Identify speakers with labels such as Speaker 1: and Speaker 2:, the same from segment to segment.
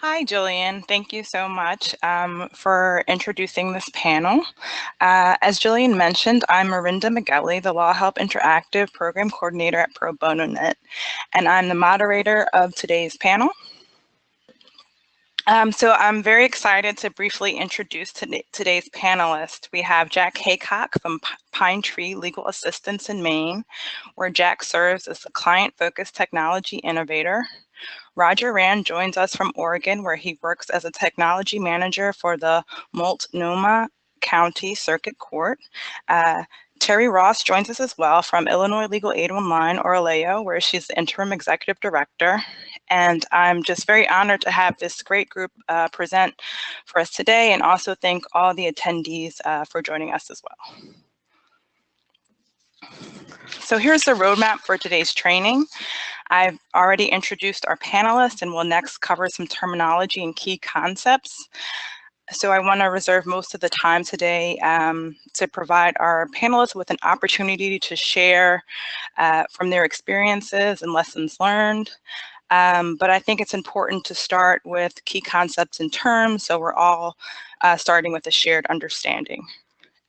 Speaker 1: Hi, Jillian. Thank you so much um, for introducing this panel. Uh, as Jillian mentioned, I'm Mirenda Meghelli, the Law Help Interactive Program Coordinator at Pro Bono Net, and I'm the moderator of today's panel. Um, so I'm very excited to briefly introduce today's panelists. We have Jack Haycock from P Pine Tree Legal Assistance in Maine, where Jack serves as a client-focused technology innovator. Roger Rand joins us from Oregon, where he works as a technology manager for the Multnomah County Circuit Court. Uh, Teri Ross joins us as well from Illinois Legal Aid Online, or ILAO, where she's the interim executive director. And I'm just very honored to have this great group uh, present for us today and also thank all the attendees uh, for joining us as well. So here's the roadmap for today's training. I've already introduced our panelists and will next cover some terminology and key concepts. So I want to reserve most of the time today um, to provide our panelists with an opportunity to share uh, from their experiences and lessons learned. Um, but I think it's important to start with key concepts and terms so we're all uh, starting with a shared understanding.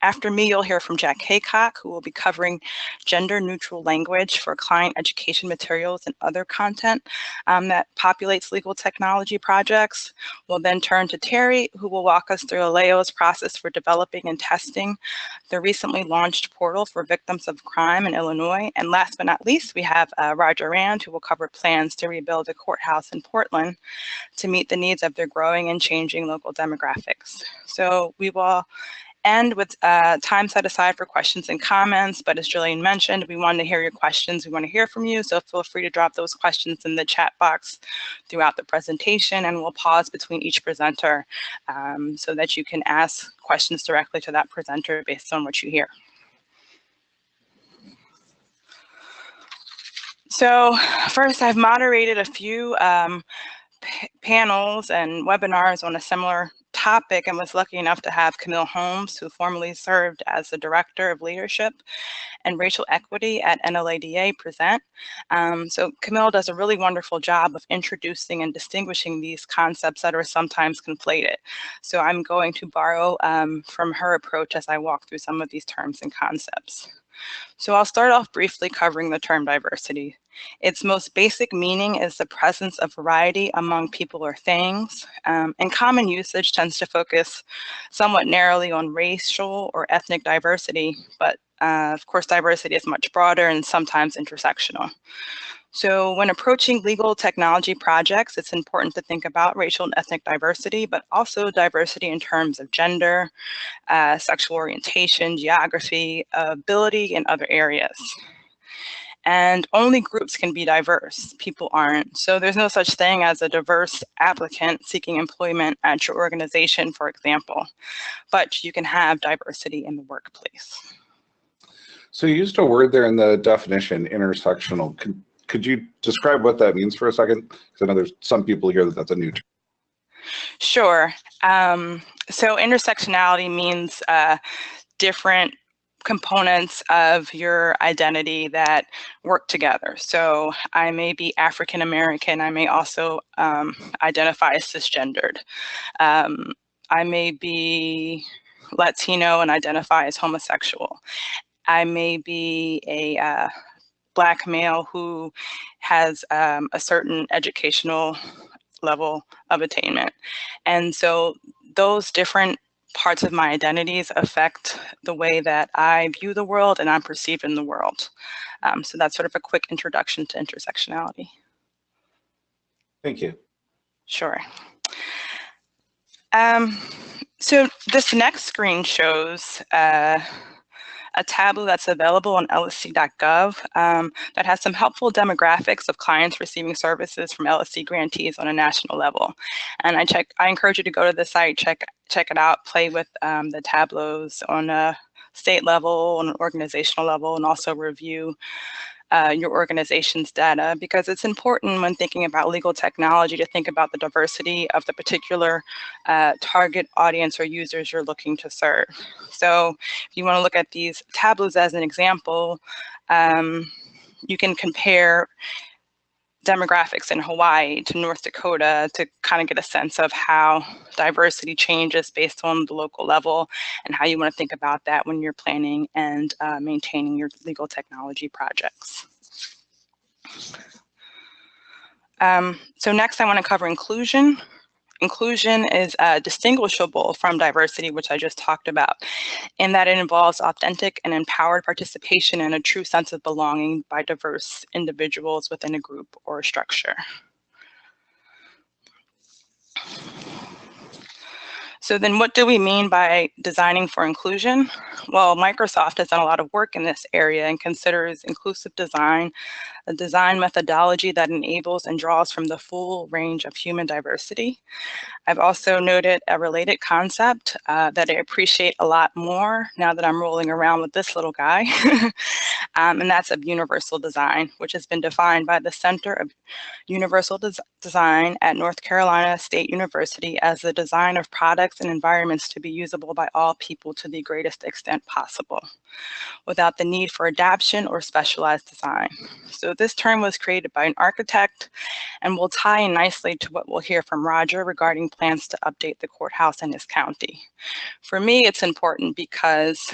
Speaker 1: After me, you'll hear from Jack Haycock, who will be covering gender neutral language for client education materials and other content um, that populates legal technology projects. We'll then turn to Teri, who will walk us through Aleo's process for developing and testing the recently launched portal for victims of crime in Illinois. And last but not least, we have uh, Roger Rand, who will cover plans to rebuild a courthouse in Portland to meet the needs of their growing and changing local demographics. So we will end with uh, time set aside for questions and comments. But as Julian mentioned, we want to hear your questions. We want to hear from you. So feel free to drop those questions in the chat box throughout the presentation and we'll pause between each presenter um, so that you can ask questions directly to that presenter based on what you hear. So first, I've moderated a few um, panels and webinars on a similar topic and was lucky enough to have Camille Holmes, who formerly served as the Director of Leadership and Racial Equity at NLADA present. Um, so Camille does a really wonderful job of introducing and distinguishing these concepts that are sometimes conflated. So I'm going to borrow um, from her approach as I walk through some of these terms and concepts. So I'll start off briefly covering the term diversity. Its most basic meaning is the presence of variety among people or things, um, and common usage tends to focus somewhat narrowly on racial or ethnic diversity, but uh, of course diversity is much broader and sometimes intersectional. So when approaching legal technology projects, it's important to think about racial and ethnic diversity, but also diversity in terms of gender, uh, sexual orientation, geography, ability, and other areas. And only groups can be diverse, people aren't. So there's no such thing as a diverse applicant seeking employment at your organization, for example, but you can have diversity in the workplace.
Speaker 2: So you used a word there in the definition, intersectional. Can, could you describe what that means for a second? Because I know there's some people here that that's a new term.
Speaker 1: Sure. Um, so intersectionality means uh, different components of your identity that work together. So I may be African American. I may also um, identify as cisgendered. Um, I may be Latino and identify as homosexual. I may be a uh, black male who has um, a certain educational level of attainment. And so those different parts of my identities affect the way that I view the world and I'm perceived in the world. Um, so that's sort of a quick introduction to intersectionality.
Speaker 2: Thank you.
Speaker 1: Sure. Um, so this next screen shows uh, a tableau that's available on LSC.gov um, that has some helpful demographics of clients receiving services from LSC grantees on a national level. And I check, I encourage you to go to the site, check, check it out, play with um, the tableaus on a state level, on an organizational level, and also review uh, your organization's data because it's important when thinking about legal technology to think about the diversity of the particular uh, target audience or users you're looking to serve. So if you want to look at these tableaus as an example, um, you can compare demographics in Hawaii to North Dakota to kind of get a sense of how diversity changes based on the local level and how you want to think about that when you're planning and uh, maintaining your legal technology projects. Um, so next I want to cover inclusion. Inclusion is uh, distinguishable from diversity, which I just talked about, in that it involves authentic and empowered participation and a true sense of belonging by diverse individuals within a group or a structure. So then what do we mean by designing for inclusion? Well, Microsoft has done a lot of work in this area and considers inclusive design a design methodology that enables and draws from the full range of human diversity. I've also noted a related concept uh, that I appreciate a lot more now that I'm rolling around with this little guy, um, and that's of universal design, which has been defined by the Center of Universal Des Design at North Carolina State University as the design of products and environments to be usable by all people to the greatest extent possible, without the need for adaptation or specialized design. So this term was created by an architect and will tie in nicely to what we'll hear from Roger regarding plans to update the courthouse in his county. For me, it's important because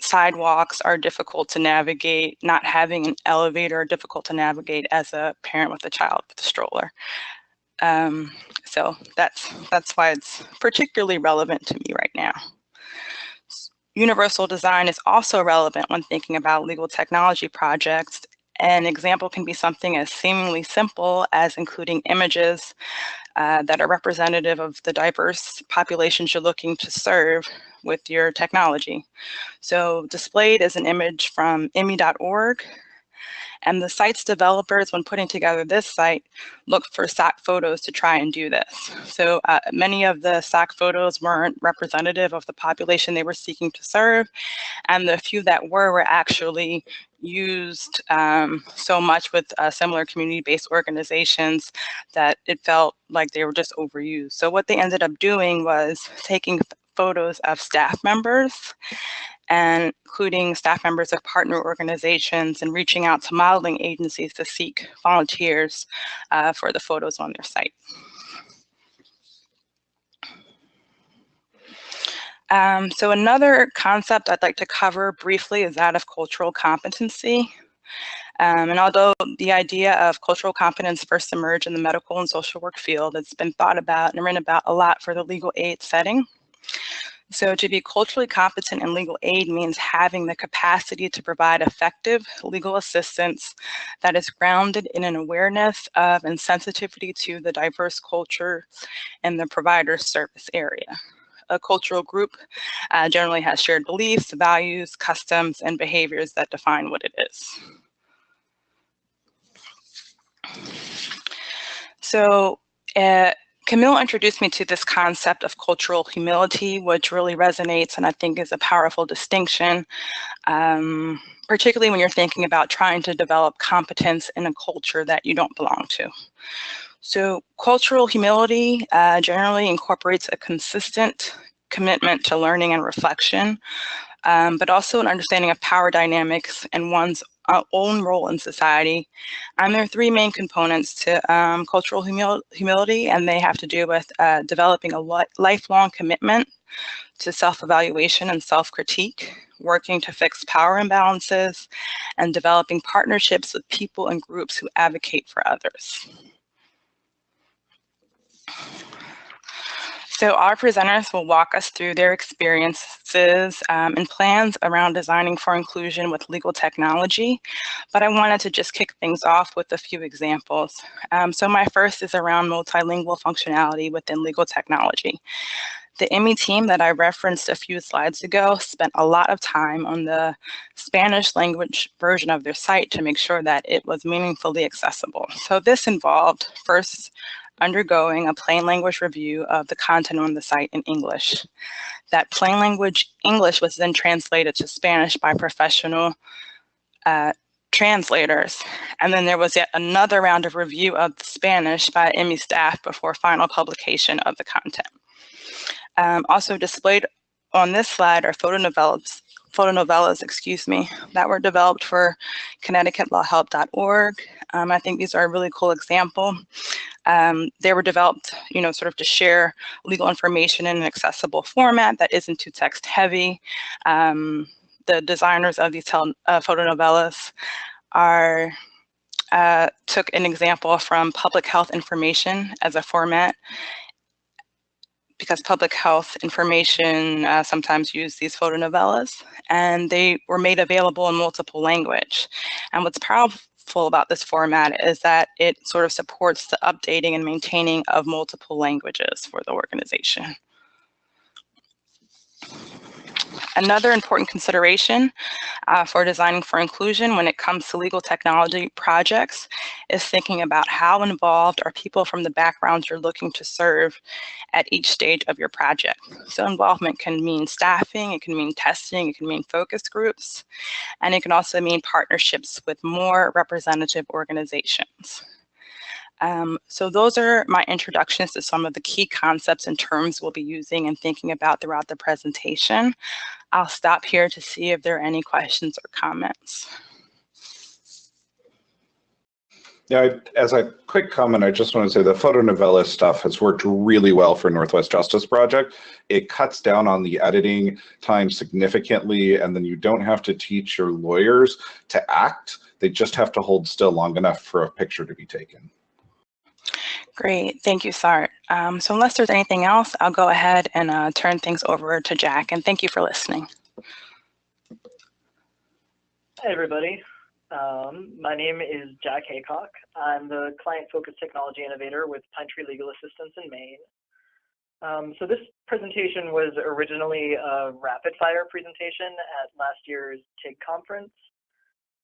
Speaker 1: sidewalks are difficult to navigate, not having an elevator difficult to navigate as a parent with a child with a stroller. Um, so that's, that's why it's particularly relevant to me right now. Universal design is also relevant when thinking about legal technology projects. An example can be something as seemingly simple as including images uh, that are representative of the diverse populations you're looking to serve with your technology. So displayed is an image from IMMI.org and the site's developers, when putting together this site, looked for SAC photos to try and do this. So uh, many of the SAC photos weren't representative of the population they were seeking to serve. And the few that were were actually used um, so much with uh, similar community-based organizations that it felt like they were just overused. So what they ended up doing was taking photos of staff members and including staff members of partner organizations and reaching out to modeling agencies to seek volunteers uh, for the photos on their site. Um, so another concept I'd like to cover briefly is that of cultural competency. Um, and although the idea of cultural competence first emerged in the medical and social work field, it's been thought about and written about a lot for the legal aid setting. So to be culturally competent in legal aid means having the capacity to provide effective legal assistance that is grounded in an awareness of and sensitivity to the diverse culture and the provider service area. A cultural group uh, generally has shared beliefs, values, customs, and behaviors that define what it is. So uh, Camille introduced me to this concept of cultural humility, which really resonates and I think is a powerful distinction, um, particularly when you're thinking about trying to develop competence in a culture that you don't belong to. So cultural humility uh, generally incorporates a consistent commitment to learning and reflection, um, but also an understanding of power dynamics and one's uh, own role in society. And there are three main components to um, cultural humil humility, and they have to do with uh, developing a li lifelong commitment to self-evaluation and self-critique, working to fix power imbalances, and developing partnerships with people and groups who advocate for others. So our presenters will walk us through their experiences um, and plans around designing for inclusion with legal technology, but I wanted to just kick things off with a few examples. Um, so my first is around multilingual functionality within legal technology. The IMMI team that I referenced a few slides ago spent a lot of time on the Spanish language version of their site to make sure that it was meaningfully accessible. So this involved first undergoing a plain language review of the content on the site in English. That plain language English was then translated to Spanish by professional uh, translators. And then there was yet another round of review of the Spanish by IMMI staff before final publication of the content. Um, also displayed on this slide are photo photonovellas, excuse me, that were developed for ConnecticutLawHelp.org. Um, I think these are a really cool example. Um, they were developed, you know, sort of to share legal information in an accessible format that isn't too text heavy. Um, the designers of these uh, photonovellas are uh, took an example from public health information as a format because public health information uh, sometimes use these photonovellas and they were made available in multiple language. And what's powerful about this format is that it sort of supports the updating and maintaining of multiple languages for the organization. Another important consideration uh, for designing for inclusion when it comes to legal technology projects is thinking about how involved are people from the backgrounds you're looking to serve at each stage of your project. So involvement can mean staffing, it can mean testing, it can mean focus groups, and it can also mean partnerships with more representative organizations. Um, so those are my introductions to some of the key concepts and terms we'll be using and thinking about throughout the presentation. I'll stop here to see if there are any questions or comments.
Speaker 2: Yeah, as a quick comment, I just want to say the photonovella stuff has worked really well for Northwest Justice Project. It cuts down on the editing time significantly, and then you don't have to teach your lawyers to act. They just have to hold still long enough for a picture to be taken.
Speaker 1: Great, thank you, Sart. Um, so unless there's anything else, I'll go ahead and uh, turn things over to Jack, and thank you for listening.
Speaker 3: Hi, everybody. Um, my name is Jack Haycock. I'm the client-focused technology innovator with Pine Tree Legal Assistance in Maine. Um, so this presentation was originally a rapid-fire presentation at last year's TIG conference.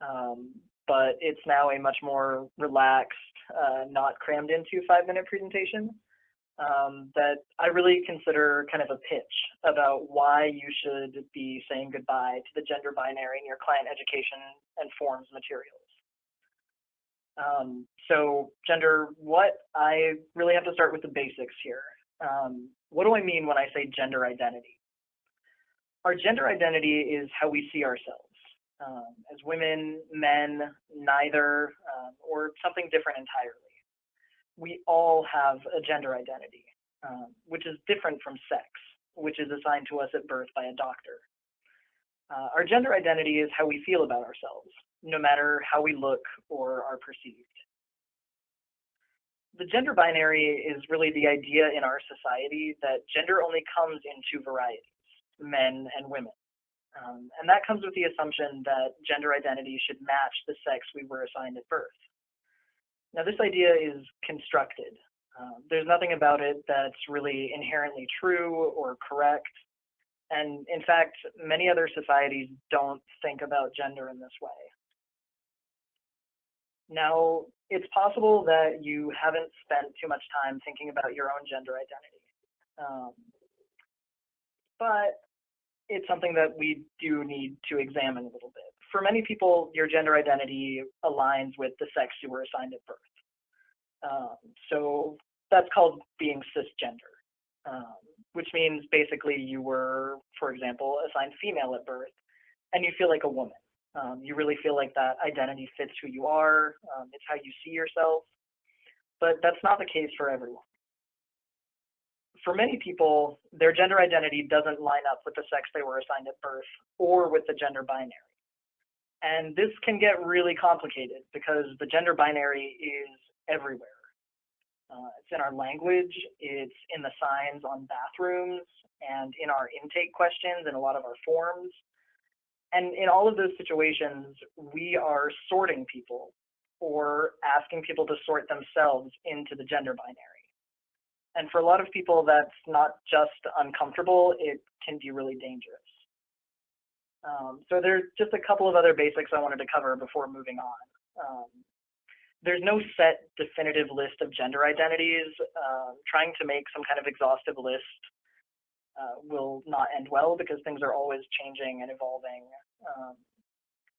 Speaker 3: Um, but it's now a much more relaxed, uh, not crammed into five minute presentation um, that I really consider kind of a pitch about why you should be saying goodbye to the gender binary in your client education and forms materials. Um, so gender, what I really have to start with the basics here. Um, what do I mean when I say gender identity? Our gender identity is how we see ourselves um, as women, men, neither, um, or something different entirely. We all have a gender identity, um, which is different from sex, which is assigned to us at birth by a doctor. Uh, our gender identity is how we feel about ourselves, no matter how we look or are perceived. The gender binary is really the idea in our society that gender only comes in two varieties, men and women. Um, and that comes with the assumption that gender identity should match the sex we were assigned at birth. Now, this idea is constructed. Um, there's nothing about it that's really inherently true or correct. And in fact, many other societies don't think about gender in this way. Now, it's possible that you haven't spent too much time thinking about your own gender identity. Um, but it's something that we do need to examine a little bit. For many people, your gender identity aligns with the sex you were assigned at birth. Um, so that's called being cisgender, um, which means basically you were, for example, assigned female at birth and you feel like a woman. Um, you really feel like that identity fits who you are, um, it's how you see yourself. But that's not the case for everyone for many people, their gender identity doesn't line up with the sex they were assigned at birth or with the gender binary. And this can get really complicated because the gender binary is everywhere. Uh, it's in our language, it's in the signs on bathrooms, and in our intake questions and a lot of our forms. And in all of those situations, we are sorting people or asking people to sort themselves into the gender binary. And for a lot of people, that's not just uncomfortable, it can be really dangerous. Um, so there's just a couple of other basics I wanted to cover before moving on. Um, there's no set definitive list of gender identities. Uh, trying to make some kind of exhaustive list uh, will not end well because things are always changing and evolving. Um,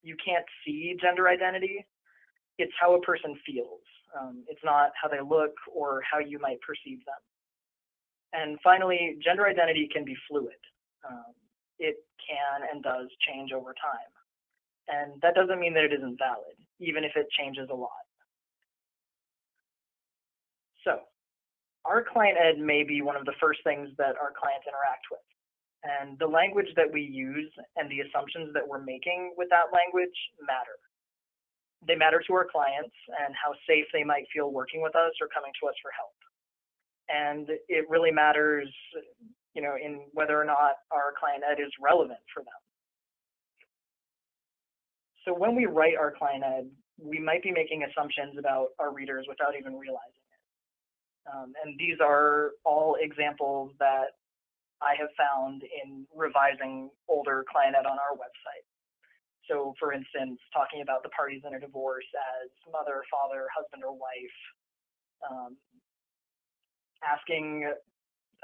Speaker 3: you can't see gender identity. It's how a person feels. Um, it's not how they look or how you might perceive them. And finally, gender identity can be fluid. Um, it can and does change over time. And that doesn't mean that it isn't valid, even if it changes a lot. So our client ed may be one of the first things that our clients interact with. And the language that we use and the assumptions that we're making with that language matter. They matter to our clients and how safe they might feel working with us or coming to us for help. And it really matters, you know, in whether or not our client ed is relevant for them. So when we write our client ed, we might be making assumptions about our readers without even realizing it. Um, and these are all examples that I have found in revising older client ed on our website. So for instance, talking about the parties in a divorce as mother, father, husband, or wife, um, asking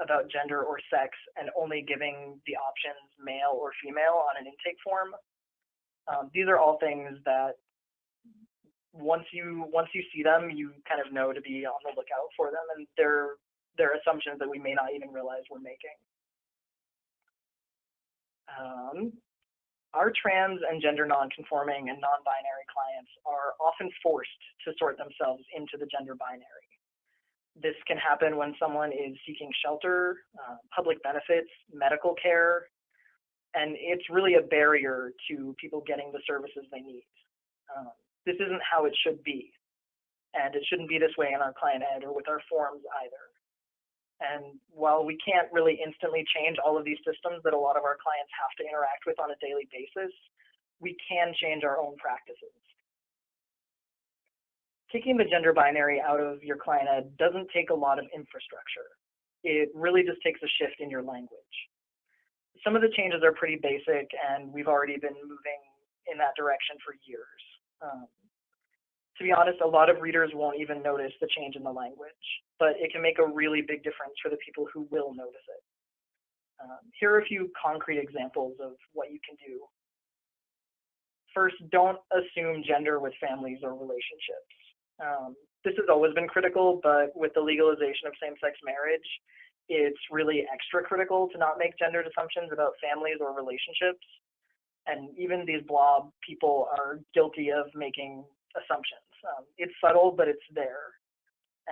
Speaker 3: about gender or sex and only giving the options male or female on an intake form. Um, these are all things that once you once you see them, you kind of know to be on the lookout for them, and they're they're assumptions that we may not even realize we're making. Um, our trans and gender nonconforming and non-binary clients are often forced to sort themselves into the gender binary. This can happen when someone is seeking shelter, uh, public benefits, medical care, and it's really a barrier to people getting the services they need. Um, this isn't how it should be, and it shouldn't be this way in our client ed or with our forms either. And while we can't really instantly change all of these systems that a lot of our clients have to interact with on a daily basis, we can change our own practices. Taking the gender binary out of your client ed doesn't take a lot of infrastructure. It really just takes a shift in your language. Some of the changes are pretty basic and we've already been moving in that direction for years. Um, to be honest, a lot of readers won't even notice the change in the language, but it can make a really big difference for the people who will notice it. Um, here are a few concrete examples of what you can do. First, don't assume gender with families or relationships. Um, this has always been critical, but with the legalization of same-sex marriage, it's really extra critical to not make gendered assumptions about families or relationships. And even these blob people are guilty of making assumptions. Um, it's subtle, but it's there.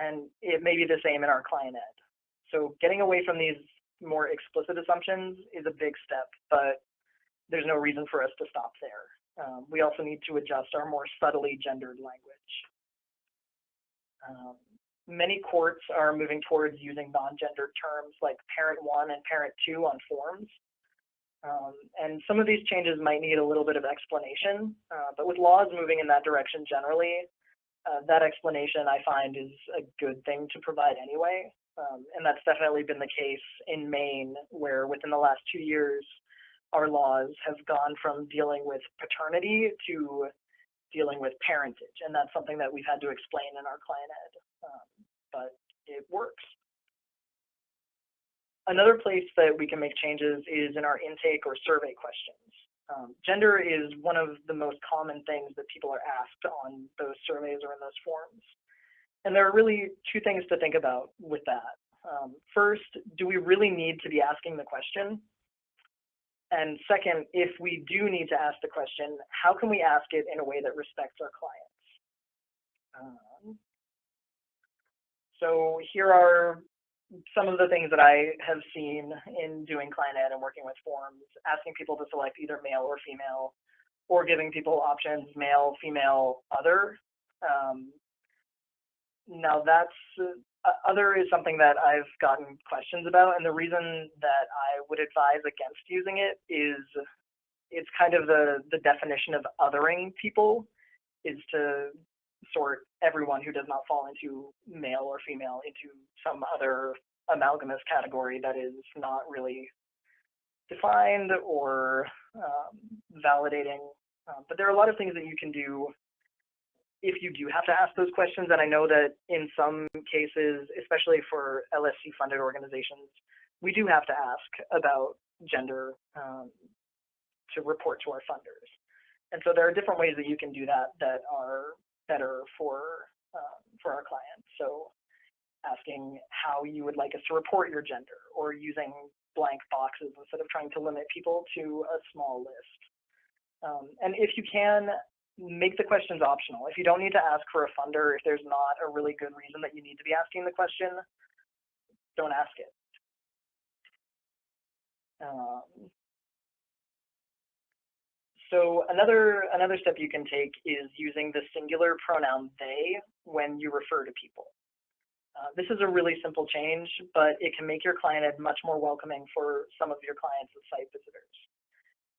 Speaker 3: And it may be the same in our client ed. So getting away from these more explicit assumptions is a big step, but there's no reason for us to stop there. Um, we also need to adjust our more subtly gendered language. Um, many courts are moving towards using non-gendered terms like parent one and parent two on forms. Um, and some of these changes might need a little bit of explanation, uh, but with laws moving in that direction generally, uh, that explanation I find is a good thing to provide anyway. Um, and that's definitely been the case in Maine, where within the last two years, our laws have gone from dealing with paternity to dealing with parentage. And that's something that we've had to explain in our client ed, um, but it works. Another place that we can make changes is in our intake or survey questions. Um, gender is one of the most common things that people are asked on those surveys or in those forms. And there are really two things to think about with that. Um, first, do we really need to be asking the question? And second, if we do need to ask the question, how can we ask it in a way that respects our clients? Um, so here are some of the things that I have seen in doing client ed and working with forms, asking people to select either male or female, or giving people options male, female, other. Um, now that's uh, other is something that I've gotten questions about, and the reason that I would advise against using it is it's kind of the the definition of othering people is to sort everyone who does not fall into male or female into some other amalgamous category that is not really defined or um, validating. Um, but there are a lot of things that you can do if you do have to ask those questions. And I know that in some cases, especially for LSC funded organizations, we do have to ask about gender um, to report to our funders. And so there are different ways that you can do that that are better for um, for our clients. So asking how you would like us to report your gender or using blank boxes instead of trying to limit people to a small list. Um, and if you can, make the questions optional. If you don't need to ask for a funder, if there's not a really good reason that you need to be asking the question, don't ask it. Um, so another another step you can take is using the singular pronoun they when you refer to people. Uh, this is a really simple change, but it can make your client ed much more welcoming for some of your clients and site visitors.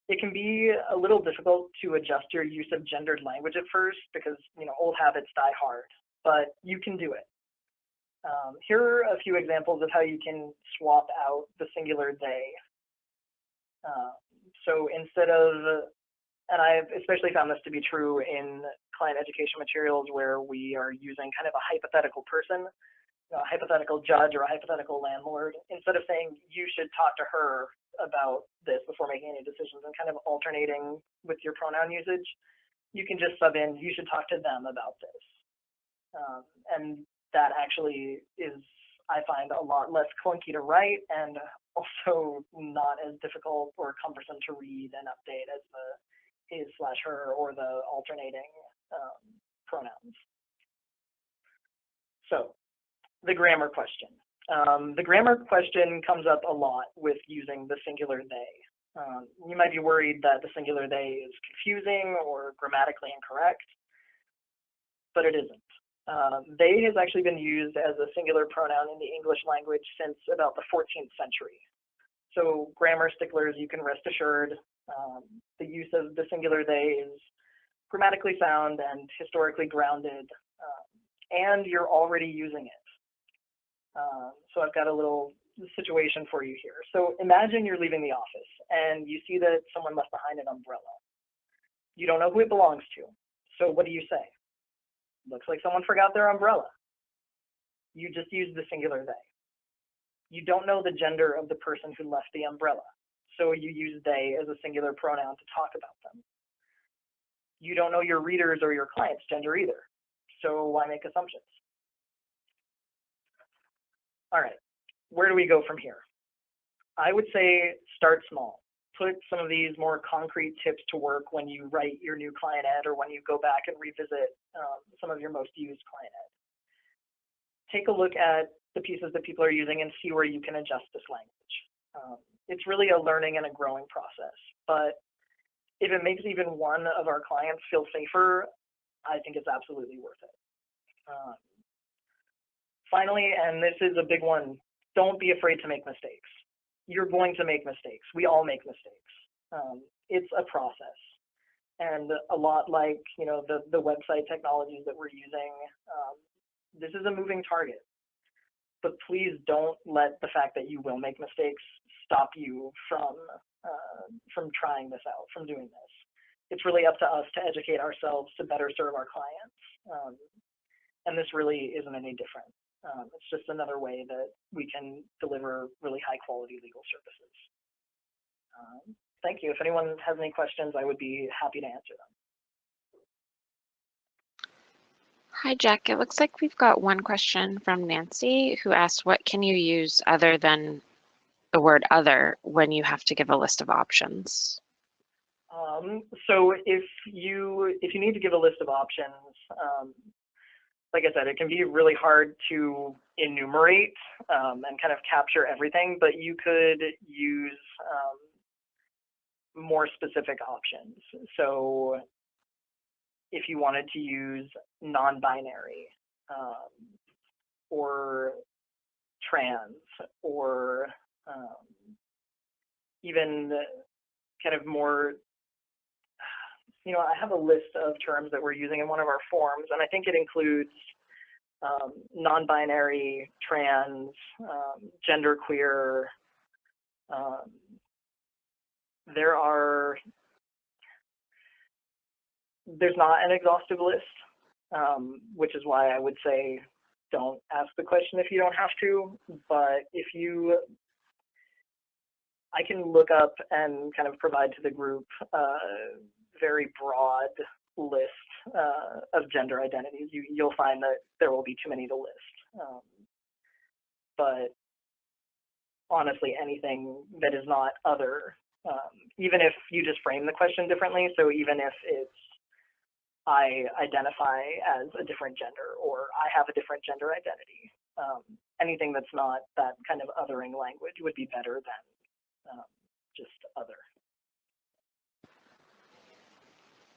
Speaker 3: It can be a little difficult to adjust your use of gendered language at first because you know old habits die hard, but you can do it. Um, here are a few examples of how you can swap out the singular they. Uh, so instead of, and I've especially found this to be true in client education materials where we are using kind of a hypothetical person a hypothetical judge or a hypothetical landlord, instead of saying you should talk to her about this before making any decisions and kind of alternating with your pronoun usage, you can just sub in you should talk to them about this. Um, and that actually is, I find, a lot less clunky to write and also not as difficult or cumbersome to read and update as the his slash her or the alternating um, pronouns. So the grammar question. Um, the grammar question comes up a lot with using the singular they. Um, you might be worried that the singular they is confusing or grammatically incorrect, but it isn't. Uh, they has actually been used as a singular pronoun in the English language since about the 14th century. So grammar sticklers, you can rest assured, um, the use of the singular they is grammatically sound and historically grounded, um, and you're already using it. Um, so I've got a little situation for you here. So imagine you're leaving the office and you see that someone left behind an umbrella. You don't know who it belongs to. So what do you say? Looks like someone forgot their umbrella. You just use the singular they. You don't know the gender of the person who left the umbrella. So you use they as a singular pronoun to talk about them. You don't know your readers or your client's gender either. So why make assumptions? All right, where do we go from here? I would say start small. Put some of these more concrete tips to work when you write your new client ed or when you go back and revisit um, some of your most used client ed. Take a look at the pieces that people are using and see where you can adjust this language. Um, it's really a learning and a growing process, but if it makes even one of our clients feel safer, I think it's absolutely worth it. Um, Finally, and this is a big one, don't be afraid to make mistakes. You're going to make mistakes. We all make mistakes. Um, it's a process. And a lot like, you know, the, the website technologies that we're using, um, this is a moving target. But please don't let the fact that you will make mistakes stop you from, uh, from trying this out, from doing this. It's really up to us to educate ourselves to better serve our clients. Um, and this really isn't any different. Um, it's just another way that we can deliver really high quality legal services. Um, thank you. If anyone has any questions, I would be happy to answer them.
Speaker 4: Hi, Jack. It looks like we've got one question from Nancy who asked, what can you use other than the word other when you have to give a list of options?
Speaker 3: Um, so if you if you need to give a list of options, um, like I said, it can be really hard to enumerate um, and kind of capture everything, but you could use um, more specific options. So if you wanted to use non-binary um, or trans or um, even kind of more you know, I have a list of terms that we're using in one of our forms, and I think it includes um, non-binary, trans, um, genderqueer. Um, there are, there's not an exhaustive list, um, which is why I would say don't ask the question if you don't have to, but if you I can look up and kind of provide to the group uh, very broad list uh, of gender identities, you, you'll find that there will be too many to list. Um, but honestly anything that is not other, um, even if you just frame the question differently. So even if it's I identify as a different gender or I have a different gender identity. Um, anything that's not that kind of othering language would be better than um, just other.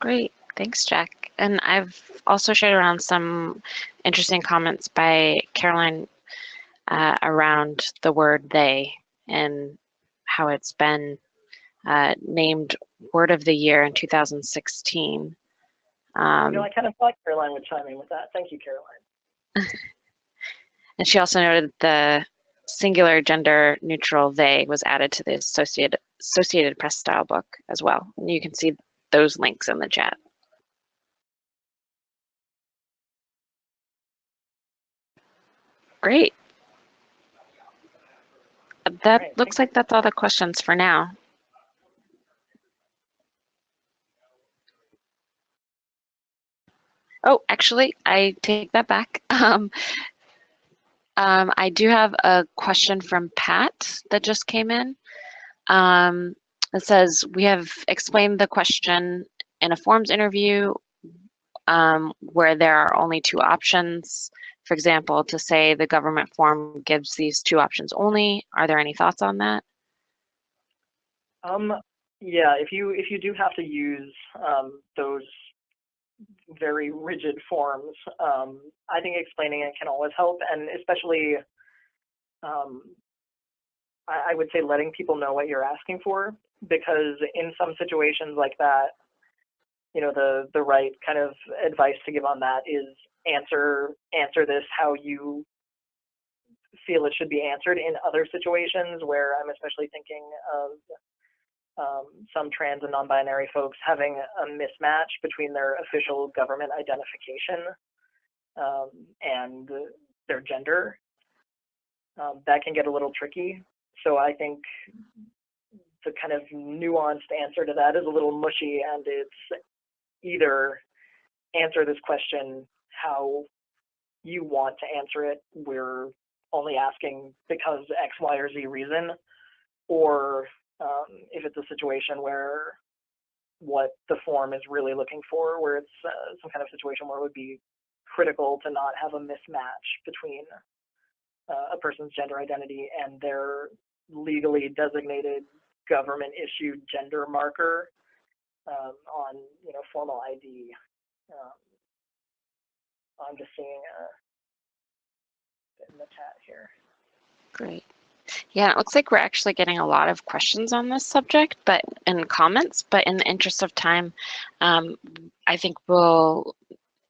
Speaker 4: Great, thanks, Jack. And I've also shared around some interesting comments by Caroline uh, around the word they and how it's been uh, named Word of the Year in 2016. Um,
Speaker 3: you know, I kind of thought Caroline would chime in with that. Thank you, Caroline.
Speaker 4: and she also noted the singular gender neutral they was added to the Associated, Associated Press style book as well. And you can see those links in the chat. Great. That looks like that's all the questions for now. Oh, actually, I take that back. Um, um, I do have a question from Pat that just came in. Um, it says, we have explained the question in a forms interview um, where there are only two options. For example, to say the government form gives these two options only. Are there any thoughts on that?
Speaker 3: Um, yeah, if you if you do have to use um, those very rigid forms, um, I think explaining it can always help, and especially, um, I, I would say letting people know what you're asking for, because in some situations like that, you know, the the right kind of advice to give on that is answer answer this how you feel it should be answered in other situations where I'm especially thinking of um, some trans and non-binary folks having a mismatch between their official government identification um, and their gender. Um, that can get a little tricky. So I think the kind of nuanced answer to that is a little mushy and it's either answer this question how you want to answer it. We're only asking because X, Y, or Z reason, or um, if it's a situation where what the form is really looking for, where it's uh, some kind of situation where it would be critical to not have a mismatch between uh, a person's gender identity and their legally designated government issued gender marker um, on you know formal ID. Um, I'm just seeing a in the chat here.
Speaker 4: Great. Yeah, it looks like we're actually getting a lot of questions on this subject, but in comments, but in the interest of time, um, I think we'll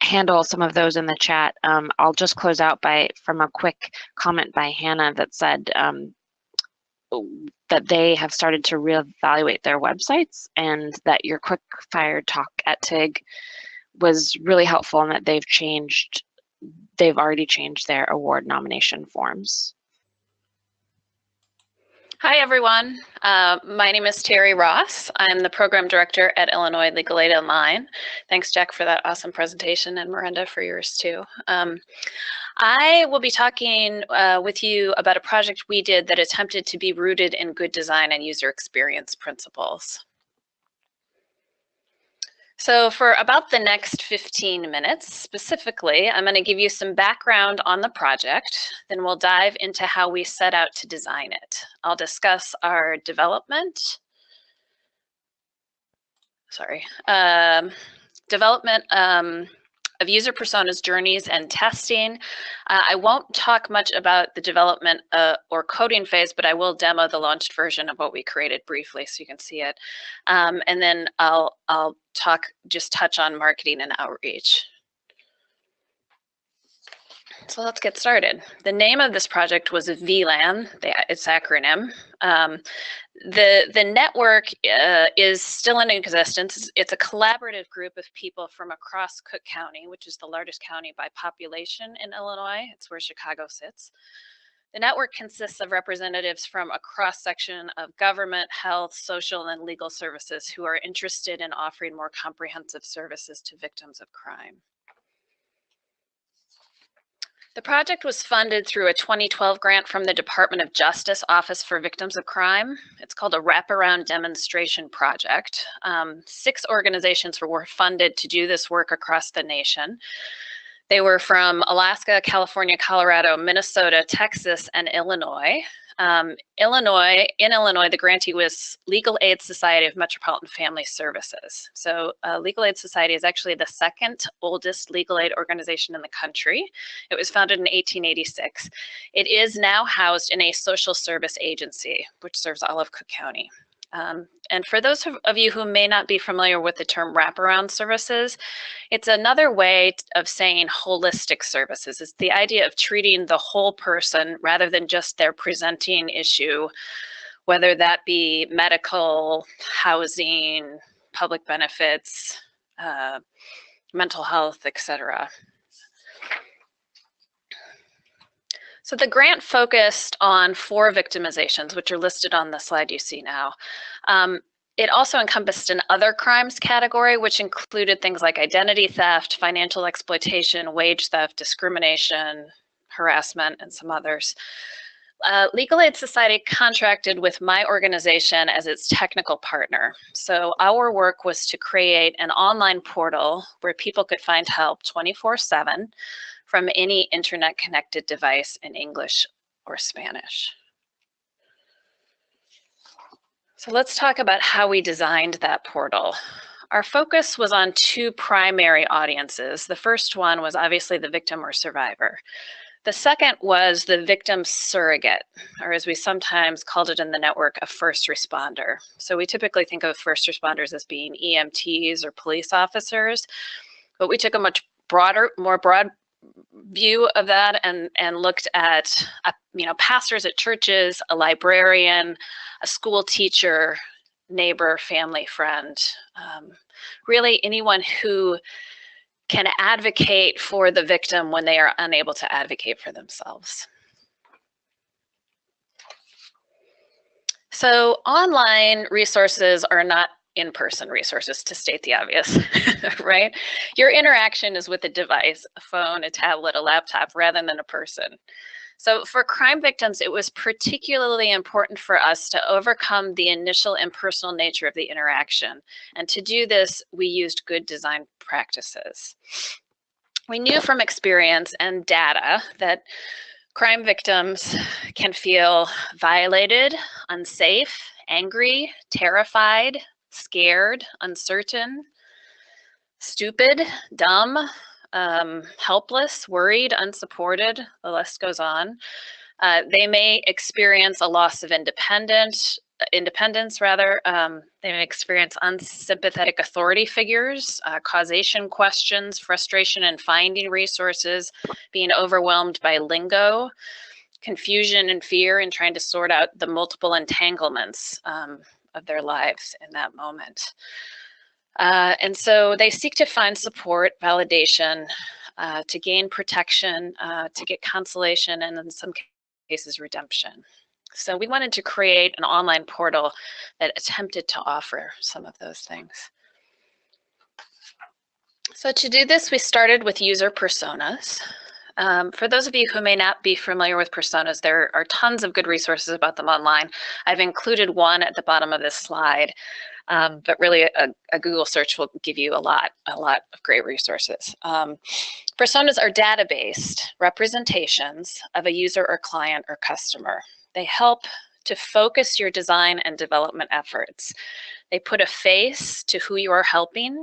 Speaker 4: handle some of those in the chat. Um, I'll just close out by from a quick comment by Hannah that said um, that they have started to reevaluate their websites and that your quick fire talk at TIG was really helpful and that they've changed, they've already changed their award nomination forms.
Speaker 5: Hi, everyone. Uh, my name is Teri Ross. I'm the program director at Illinois Legal Aid Online. Thanks, Jack, for that awesome presentation, and Miranda for yours too. Um, I will be talking uh, with you about a project we did that attempted to be rooted in good design and user experience principles. So for about the next 15 minutes, specifically, I'm going to give you some background on the project. Then we'll dive into how we set out to design it. I'll discuss our development. Sorry. Um, development um, of user personas journeys and testing. Uh, I won't talk much about the development uh, or coding phase, but I will demo the launched version of what we created briefly so you can see it. Um, and then I'll, I'll talk, just touch on marketing and outreach. So let's get started. The name of this project was VLAN, its acronym. Um, the, the network uh, is still in existence. It's a collaborative group of people from across Cook County, which is the largest county by population in Illinois. It's where Chicago sits. The network consists of representatives from a cross section of government, health, social, and legal services who are interested in offering more comprehensive services to victims of crime. The project was funded through a 2012 grant from the Department of Justice Office for Victims of Crime. It's called a Wraparound Demonstration Project. Um, six organizations were funded to do this work across the nation. They were from Alaska, California, Colorado, Minnesota, Texas, and Illinois. Um, Illinois, in Illinois, the grantee was Legal Aid Society of Metropolitan Family Services. So uh, Legal Aid Society is actually the second oldest legal aid organization in the country. It was founded in 1886. It is now housed in a social service agency, which serves all of Cook County. Um, and for those of you who may not be familiar with the term wraparound services, it's another way of saying holistic services. It's the idea of treating the whole person rather than just their presenting issue, whether that be medical, housing, public benefits, uh, mental health, etc. So the grant focused on four victimizations, which are listed on the slide you see now. Um, it also encompassed an other crimes category, which included things like identity theft, financial exploitation, wage theft, discrimination, harassment, and some others. Uh, Legal Aid Society contracted with my organization as its technical partner. So our work was to create an online portal where people could find help 24 seven from any internet connected device in English or Spanish. So let's talk about how we designed that portal. Our focus was on two primary audiences. The first one was obviously the victim or survivor. The second was the victim surrogate, or as we sometimes called it in the network, a first responder. So we typically think of first responders as being EMTs or police officers, but we took a much broader, more broad view of that and and looked at uh, you know pastors at churches a librarian a school teacher neighbor family friend um, really anyone who can advocate for the victim when they are unable to advocate for themselves. So online resources are not in-person resources to state the obvious, right? Your interaction is with a device, a phone, a tablet, a laptop, rather than a person. So for crime victims, it was particularly important for us to overcome the initial impersonal nature of the interaction. And to do this, we used good design practices. We knew from experience and data that crime victims can feel violated, unsafe, angry, terrified, scared, uncertain, stupid, dumb, um, helpless, worried, unsupported, the list goes on. Uh, they may experience a loss of independence, independence rather. Um, they may experience unsympathetic authority figures, uh, causation questions, frustration in finding resources, being overwhelmed by lingo, confusion and fear in trying to sort out the multiple entanglements um, of their lives in that moment. Uh, and so they seek to find support, validation, uh, to gain protection, uh, to get consolation, and in some cases, redemption. So we wanted to create an online portal that attempted to offer some of those things. So to do this, we started with user personas. Um, for those of you who may not be familiar with personas, there are tons of good resources about them online. I've included one at the bottom of this slide, um, but really a, a, Google search will give you a lot, a lot of great resources. Um, personas are data-based representations of a user or client or customer. They help to focus your design and development efforts. They put a face to who you are helping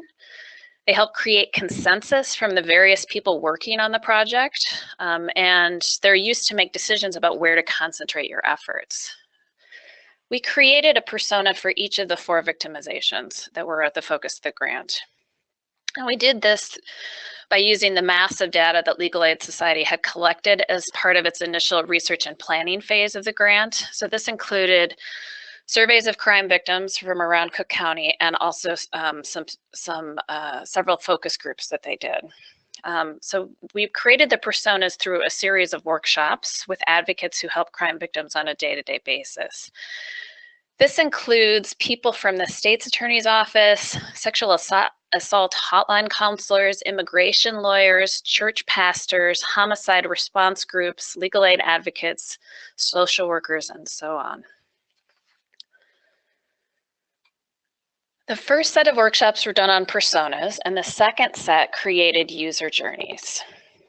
Speaker 5: they help create consensus from the various people working on the project, um, and they're used to make decisions about where to concentrate your efforts. We created a persona for each of the four victimizations that were at the focus of the grant. And we did this by using the massive data that Legal Aid Society had collected as part of its initial research and planning phase of the grant. So this included surveys of crime victims from around Cook County and also um, some, some uh, several focus groups that they did. Um, so we've created the personas through a series of workshops with advocates who help crime victims on a day-to-day -day basis. This includes people from the state's attorney's office, sexual assault, assault hotline counselors, immigration lawyers, church pastors, homicide response groups, legal aid advocates, social workers, and so on. The first set of workshops were done on personas, and the second set created user journeys.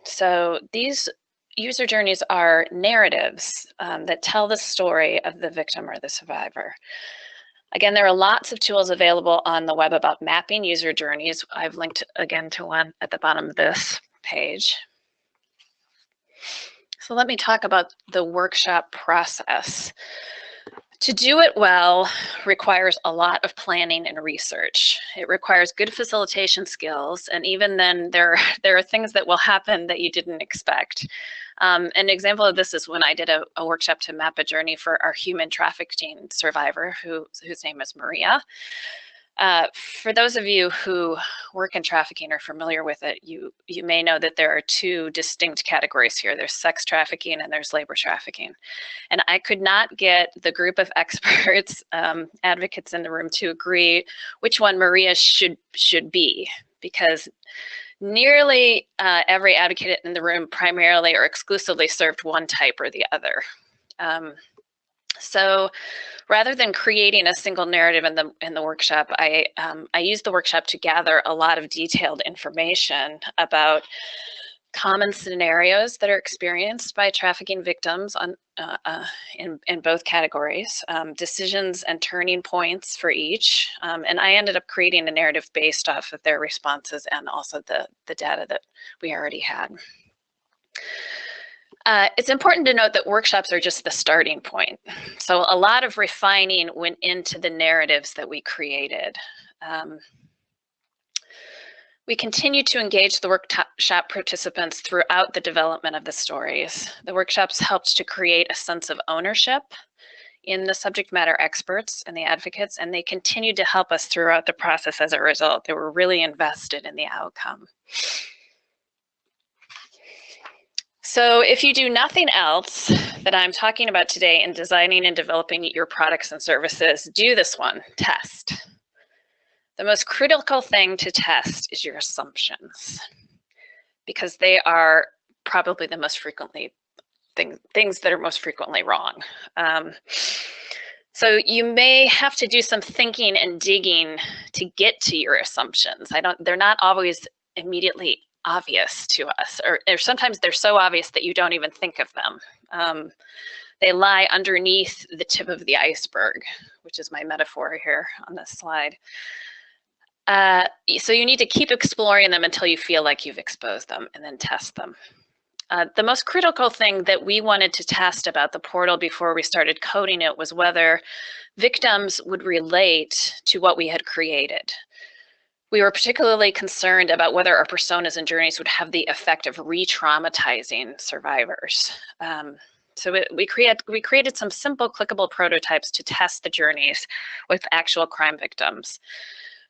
Speaker 5: So these user journeys are narratives um, that tell the story of the victim or the survivor. Again, there are lots of tools available on the web about mapping user journeys. I've linked again to one at the bottom of this page. So let me talk about the workshop process. To do it well requires a lot of planning and research. It requires good facilitation skills, and even then, there, there are things that will happen that you didn't expect. Um, an example of this is when I did a, a, workshop to map a journey for our human trafficking survivor, who, whose name is Maria. Uh, for those of you who work in trafficking or familiar with it, you, you may know that there are two distinct categories here. There's sex trafficking and there's labor trafficking. And I could not get the group of experts, um, advocates in the room to agree which one Maria should, should be because nearly uh, every advocate in the room primarily or exclusively served one type or the other. Um, so rather than creating a single narrative in the in the workshop, I um, I used the workshop to gather a lot of detailed information about common scenarios that are experienced by trafficking victims on uh, uh, in, in both categories, um, decisions and turning points for each. Um, and I ended up creating a narrative based off of their responses and also the, the data that we already had. Uh, it's important to note that workshops are just the starting point. So a lot of refining went into the narratives that we created. Um, we continue to engage the workshop participants throughout the development of the stories. The workshops helped to create a sense of ownership in the subject matter experts and the advocates, and they continued to help us throughout the process as a result. They were really invested in the outcome. So if you do nothing else that I'm talking about today in designing and developing your products and services, do this one, test. The most critical thing to test is your assumptions because they are probably the most frequently thing, things that are most frequently wrong. Um, so you may have to do some thinking and digging to get to your assumptions. I don't, they're not always immediately obvious to us, or, or sometimes they're so obvious that you don't even think of them. Um, they lie underneath the tip of the iceberg, which is my metaphor here on this slide. Uh, so you need to keep exploring them until you feel like you've exposed them and then test them. Uh, the most critical thing that we wanted to test about the portal before we started coding it was whether victims would relate to what we had created. We were particularly concerned about whether our personas and journeys would have the effect of re-traumatizing survivors. Um, so we, create, we created some simple clickable prototypes to test the journeys with actual crime victims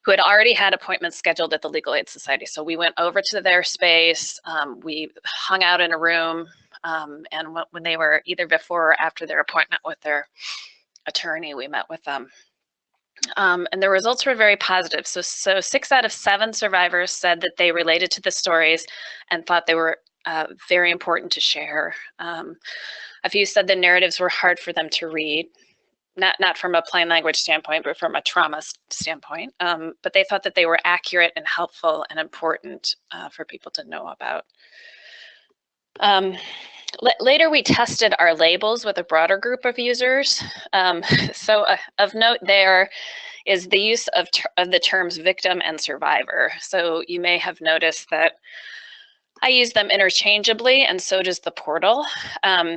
Speaker 5: who had already had appointments scheduled at the Legal Aid Society. So we went over to their space, um, we hung out in a room, um, and when they were either before or after their appointment with their attorney, we met with them. Um, and the results were very positive. So, so six out of seven survivors said that they related to the stories and thought they were uh, very important to share. Um, a few said the narratives were hard for them to read, not, not from a plain language standpoint, but from a trauma standpoint. Um, but they thought that they were accurate and helpful and important uh, for people to know about. Later, we tested our labels with a broader group of users. Um, so uh, of note there is the use of, of the terms victim and survivor. So you may have noticed that I use them interchangeably and so does the portal. Um,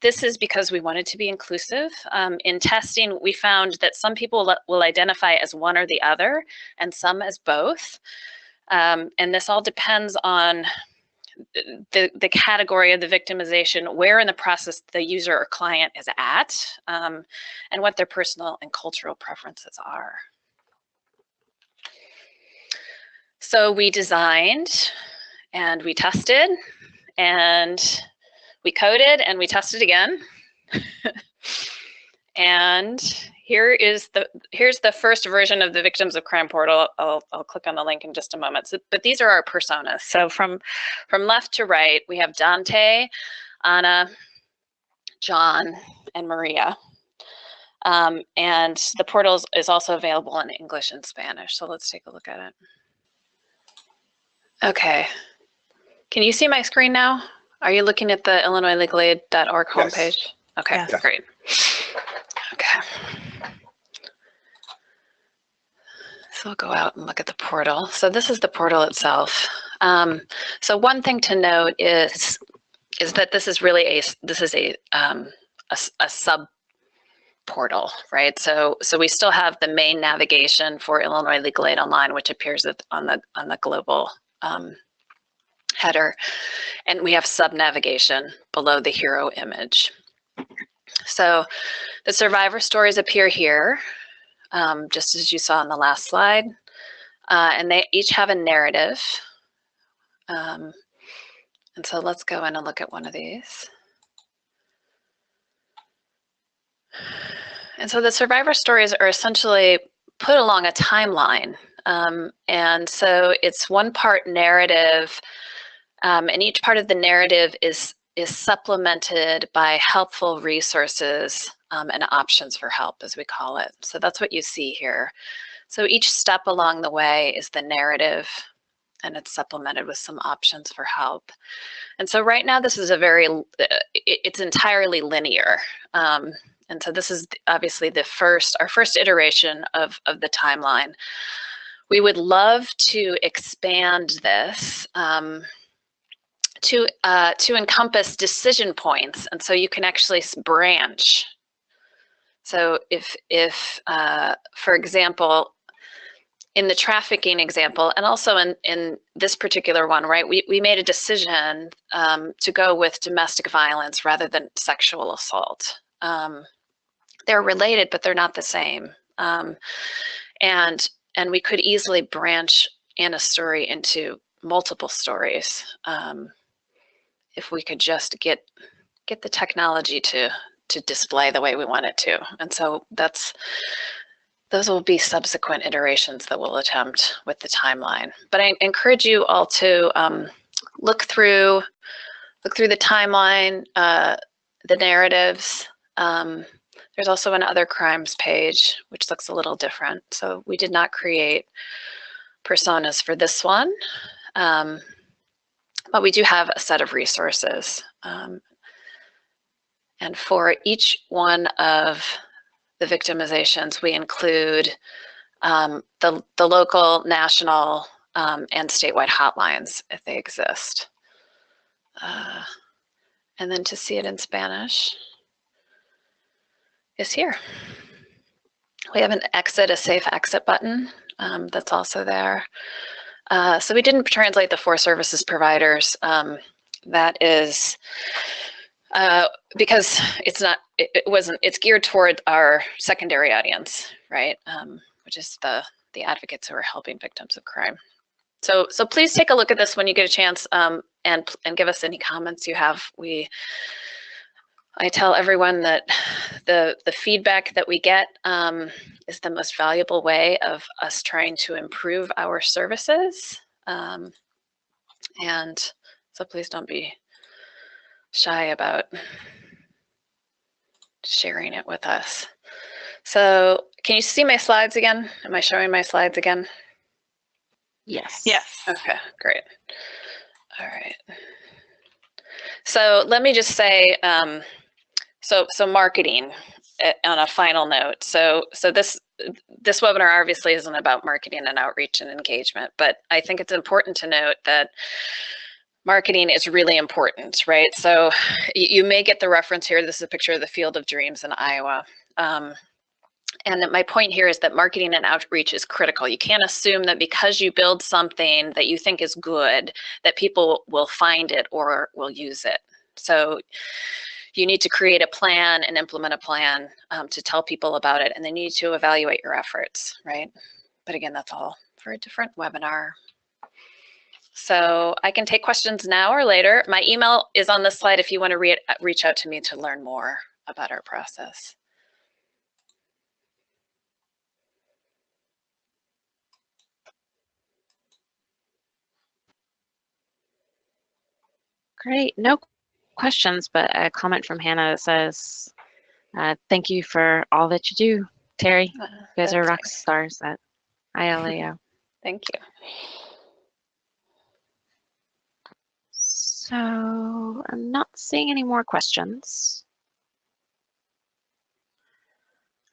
Speaker 5: this is because we wanted to be inclusive. Um, in testing, we found that some people will identify as one or the other and some as both. Um, and this all depends on the, the category of the victimization, where in the process the user or client is at, um, and what their personal and cultural preferences are. So we designed and we tested and we coded and we tested again. and here is the here's the first version of the Victims of Crime portal. I'll, I'll click on the link in just a moment. So, but these are our personas. So from from left to right, we have Dante, Anna, John, and Maria. Um, and the portal is- also available in English and Spanish. So let's take a look at it. Okay. Can you see my screen now? Are you looking at the illinoislegalaid.org
Speaker 2: Yes.
Speaker 5: homepage? Okay,
Speaker 1: Yes.
Speaker 5: great. Okay. So we'll go out and look at the portal. So this is the portal itself. Um, so one thing to note is is that this is really a this is a um, a, a sub portal, right? So so we still have the main navigation for Illinois Legal Aid Online, which appears on the on the global um, header, and we have sub navigation below the hero image. So the survivor stories appear here, um, just as you saw in the last slide, uh, and they each have a narrative. Um, and so let's go in and look at one of these. And so the survivor stories are essentially put along a timeline. Um, and so it's one part narrative, um, and each part of the narrative is is supplemented by helpful resources um, and options for help, as we call it. So that's what you see here. So each step along the way is the narrative, and it's supplemented with some options for help. And so right now, this is a very, uh, it- it's entirely linear. Um, and so this is obviously the first, our first iteration of, of the timeline. We would love to expand this um, to, uh, to encompass decision points. And so you can actually branch. So if, if uh, for example, in the trafficking example, and also in, in this particular one, right, we, we made a decision um, to go with domestic violence rather than sexual assault. Um, they're related, but they're not the same. Um, and and we could easily branch Anna's story into multiple stories um, if we could just get get the technology to to display the way we want it to. And so that's those will be subsequent iterations that we'll attempt with the timeline. But I encourage you all to um, look through look through the timeline, uh, the narratives. Um, there's also an other crimes page, which looks a little different. So we did not create personas for this one, um, but we do have a set of resources. Um, and for each one of the victimizations, we include um, the, the local, national, um, and statewide hotlines if they exist. Uh, and then to see it in Spanish is here. We have an exit, a safe exit button um, that's also there. Uh, so we didn't translate the four services providers. Um, that is uh, because it's not, it, it wasn't, it's geared toward our secondary audience, right? Um, which is the, the advocates who are helping victims of crime. So, so please take a look at this when you get a chance um, and, and give us any comments you have. We, I tell everyone that the, the feedback that we get um, is the most valuable way of us trying to improve our services. Um, and so please don't be shy about sharing it with us. So can you see my slides again? Am I showing my slides again?
Speaker 4: Yes.
Speaker 1: Yes.
Speaker 5: Okay, great. All right. So let me just say, um, so so marketing uh, on a final note. So so this this webinar obviously isn't about marketing and outreach and engagement, but I think it's important to note that marketing is really important, right? So you, you may get the reference here. This is a picture of the Field of Dreams in Iowa. Um, and my point here is that marketing and outreach is critical. You can't assume that because you build something that you think is good, that people will find it or will use it. So you need to create a plan and implement a plan um, to tell people about it, and then you need to evaluate your efforts, right? But again, that's all for a different webinar. So I can take questions now or later. My email is on the slide if you want to re uh, reach out to me to learn more about our process.
Speaker 4: Great, no questions, but a comment from Hannah that says, uh, thank you for all that you do, Teri.
Speaker 5: Uh,
Speaker 4: You guys are
Speaker 5: that's
Speaker 4: rock
Speaker 5: nice.
Speaker 4: stars at ILAO.
Speaker 5: Thank you.
Speaker 4: So I'm not seeing any more questions.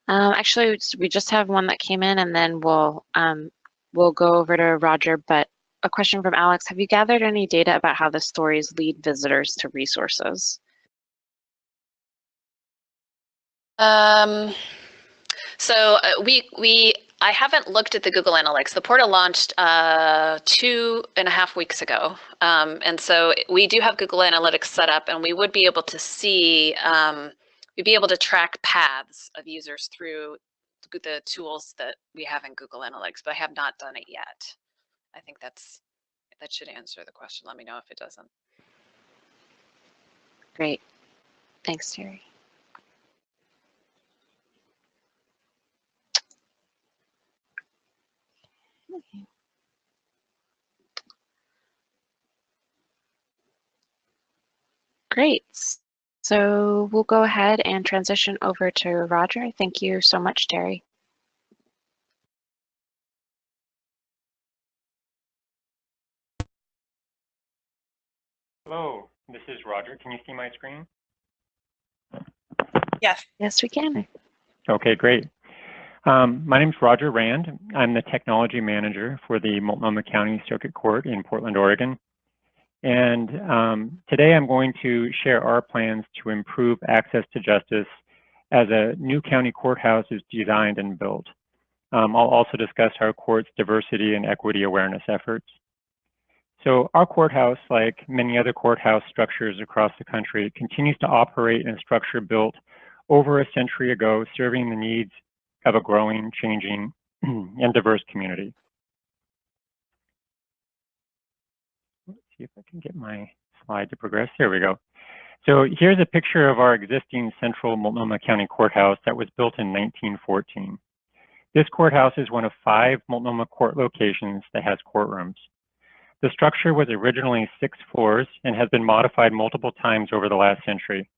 Speaker 4: Um, actually, we just have one that came in and then we'll, um, we'll go over to Roger, but a question from Alex. Have you gathered any data about how the stories lead visitors to resources?
Speaker 5: Um, so uh, we we I haven't looked at the Google Analytics. The portal launched uh, two and a half weeks ago, um, and so we do have Google Analytics set up, and we would be able to see um, we'd be able to track paths of users through the tools that we have in Google Analytics, but I have not done it yet. I think that's that should answer the question. Let me know if it doesn't.
Speaker 4: Great. Thanks, Teri. Great. So we'll go ahead and transition over to Roger. Thank you so much, Teri.
Speaker 6: Hello, this is Roger. Can you see my screen?
Speaker 1: Yes.
Speaker 4: Yes, we can.
Speaker 6: Okay, great. Um, my name is Roger Rand. I'm the technology manager for the Multnomah County Circuit Court in Portland, Oregon. And um, today I'm going to share our plans to improve access to justice as a new county courthouse is designed and built. Um, I'll also discuss our court's diversity and equity awareness efforts. So our courthouse, like many other courthouse structures across the country, continues to operate in a structure built over a century ago, serving the needs of a growing, changing, and diverse community. Let's see if I can get my slide to progress. There we go. So here's a picture of our existing central Multnomah County Courthouse that was built in 1914. This courthouse is one of five Multnomah court locations that has courtrooms. The structure was originally six floors and has been modified multiple times over the last century.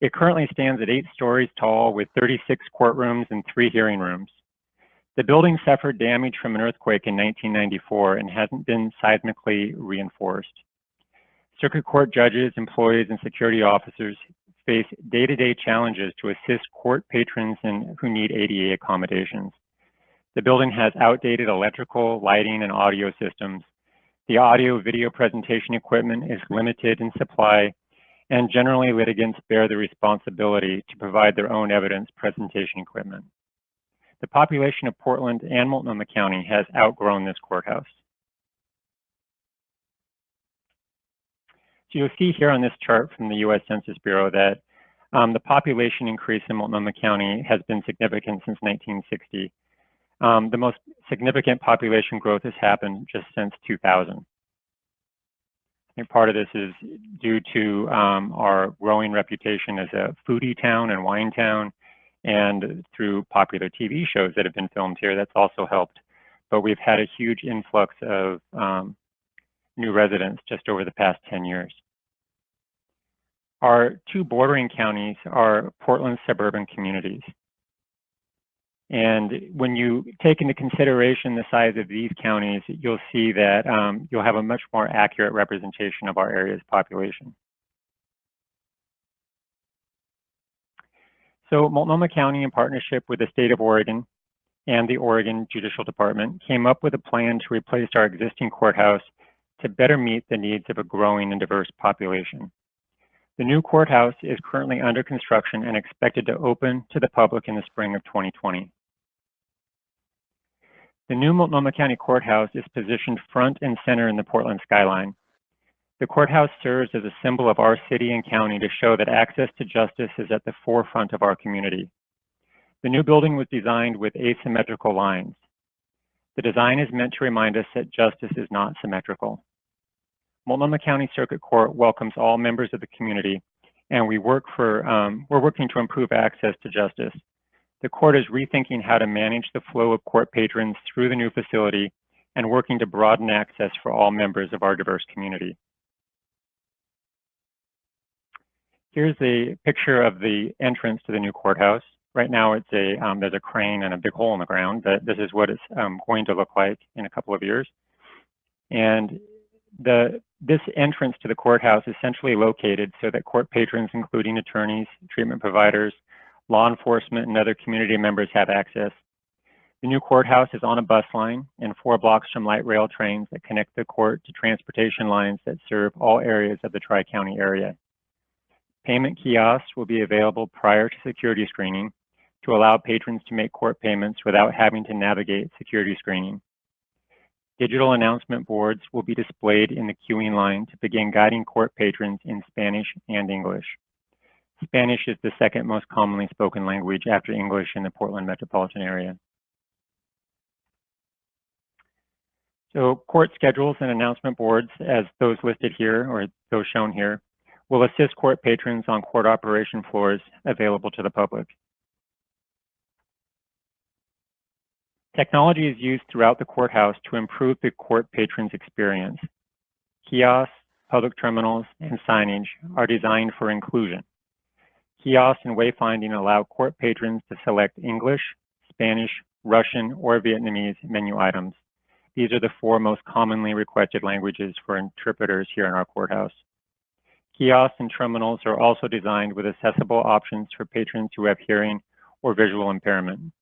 Speaker 6: It currently stands at eight stories tall with 36 courtrooms and three hearing rooms. The building suffered damage from an earthquake in 1994 and hasn't been seismically reinforced. Circuit court judges, employees, and security officers face day-to-day challenges to assist court patrons and who need ADA accommodations. The building has outdated electrical, lighting, and audio systems. The audio video presentation equipment is limited in supply and generally litigants bear the responsibility to provide their own evidence presentation equipment. The population of Portland and Multnomah County has outgrown this courthouse. So you'll see here on this chart from the US Census Bureau that um, the population increase in Multnomah County has been significant since 1960. Um, the most significant population growth has happened just since 2000. I think part of this is due to um, our growing reputation as a foodie town and wine town, and through popular TV shows that have been filmed here, that's also helped. But we've had a huge influx of um, new residents just over the past 10 years. Our two bordering counties are Portland suburban communities. And when you take into consideration the size of these counties, you'll see that um, you'll have a much more accurate representation of our area's population. So Multnomah County, in partnership with the state of Oregon and the Oregon Judicial Department, came up with a plan to replace our existing courthouse to better meet the needs of a growing and diverse population. The new courthouse is currently under construction and expected to open to the public in the spring of 2020. The new Multnomah County Courthouse is positioned front and center in the Portland skyline. The courthouse serves as a symbol of our city and county to show that access to justice is at the forefront of our community. The new building was designed with asymmetrical lines. The design is meant to remind us that justice is not symmetrical. Multnomah County Circuit Court welcomes all members of the community, and we work for, um, we're working to improve access to justice. The court is rethinking how to manage the flow of court patrons through the new facility and working to broaden access for all members of our diverse community. Here's a picture of the entrance to the new courthouse. Right now, it's a um, there's a crane and a big hole in the ground, but this is what it's um, going to look like in a couple of years. And the this entrance to the courthouse is centrally located so that court patrons, including attorneys, treatment providers, law enforcement, and other community members have access. The new courthouse is on a bus line and four blocks from light rail trains that connect the court to transportation lines that serve all areas of the Tri-County area. Payment kiosks will be available prior to security screening to allow patrons to make court payments without having to navigate security screening. Digital announcement boards will be displayed in the queuing line to begin guiding court patrons in Spanish and English. Spanish is the second most commonly spoken language after English in the Portland metropolitan area. So court schedules and announcement boards, as those listed here or those shown here, will assist court patrons on court operation floors available to the public. Technology is used throughout the courthouse to improve the court patrons' experience. Kiosks, public terminals, and signage are designed for inclusion. Kiosks and wayfinding allow court patrons to select English, Spanish, Russian, or Vietnamese menu items. These are the four most commonly requested languages for interpreters here in our courthouse. Kiosks and terminals are also designed with accessible options for patrons who have hearing or visual impairment.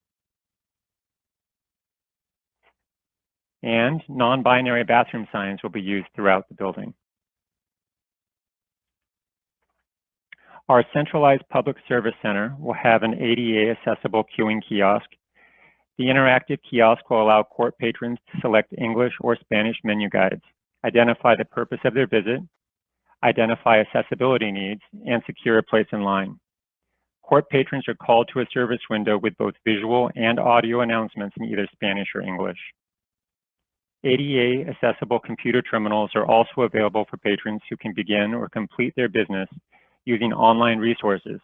Speaker 6: And non-binary bathroom signs will be used throughout the building. Our centralized public service center will have an ADA accessible queuing kiosk. The interactive kiosk will allow court patrons to select English or Spanish menu guides, identify the purpose of their visit, identify accessibility needs, and secure a place in line. Court patrons are called to a service window with both visual and audio announcements in either Spanish or English. ADA accessible computer terminals are also available for patrons who can begin or complete their business using online resources.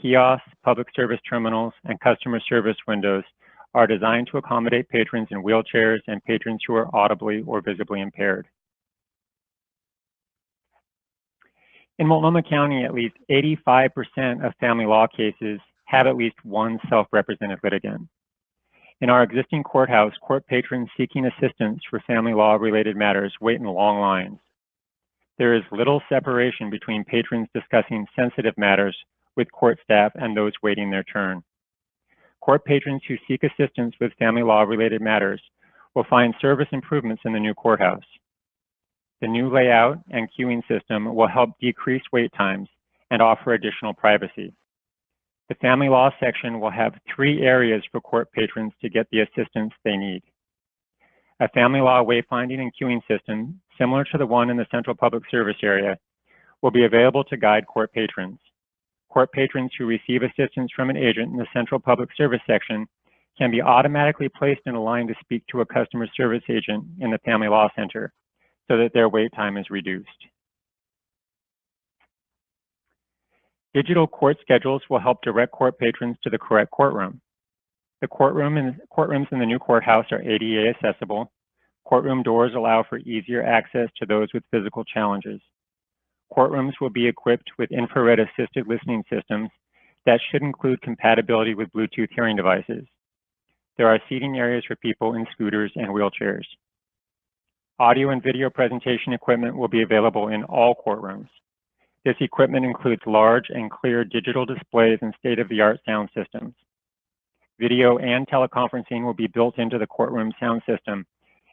Speaker 6: Kiosks, public service terminals, and customer service windows are designed to accommodate patrons in wheelchairs and patrons who are audibly or visibly impaired. In Multnomah County, at least 85% of family law cases have at least one self-represented litigant. In our existing courthouse, court patrons seeking assistance for family law related matters wait in long lines. There is little separation between patrons discussing sensitive matters with court staff and those waiting their turn. Court patrons who seek assistance with family law related matters will find service improvements in the new courthouse. The new layout and queuing system will help decrease wait times and offer additional privacy. The family law section will have three areas for court patrons to get the assistance they need. A family law wayfinding and queuing system, similar to the one in the central public service area, will be available to guide court patrons. Court patrons who receive assistance from an agent in the central public service section can be automatically placed in a line to speak to a customer service agent in the family law center so that their wait time is reduced. Digital court schedules will help direct court patrons to the correct courtroom. The courtroom and courtrooms in the new courthouse are ADA accessible. Courtroom doors allow for easier access to those with physical challenges. Courtrooms will be equipped with infrared assisted listening systems that should include compatibility with Bluetooth hearing devices. There are seating areas for people in scooters and wheelchairs. Audio and video presentation equipment will be available in all courtrooms. This equipment includes large and clear digital displays and state-of-the-art sound systems. Video and teleconferencing will be built into the courtroom sound system,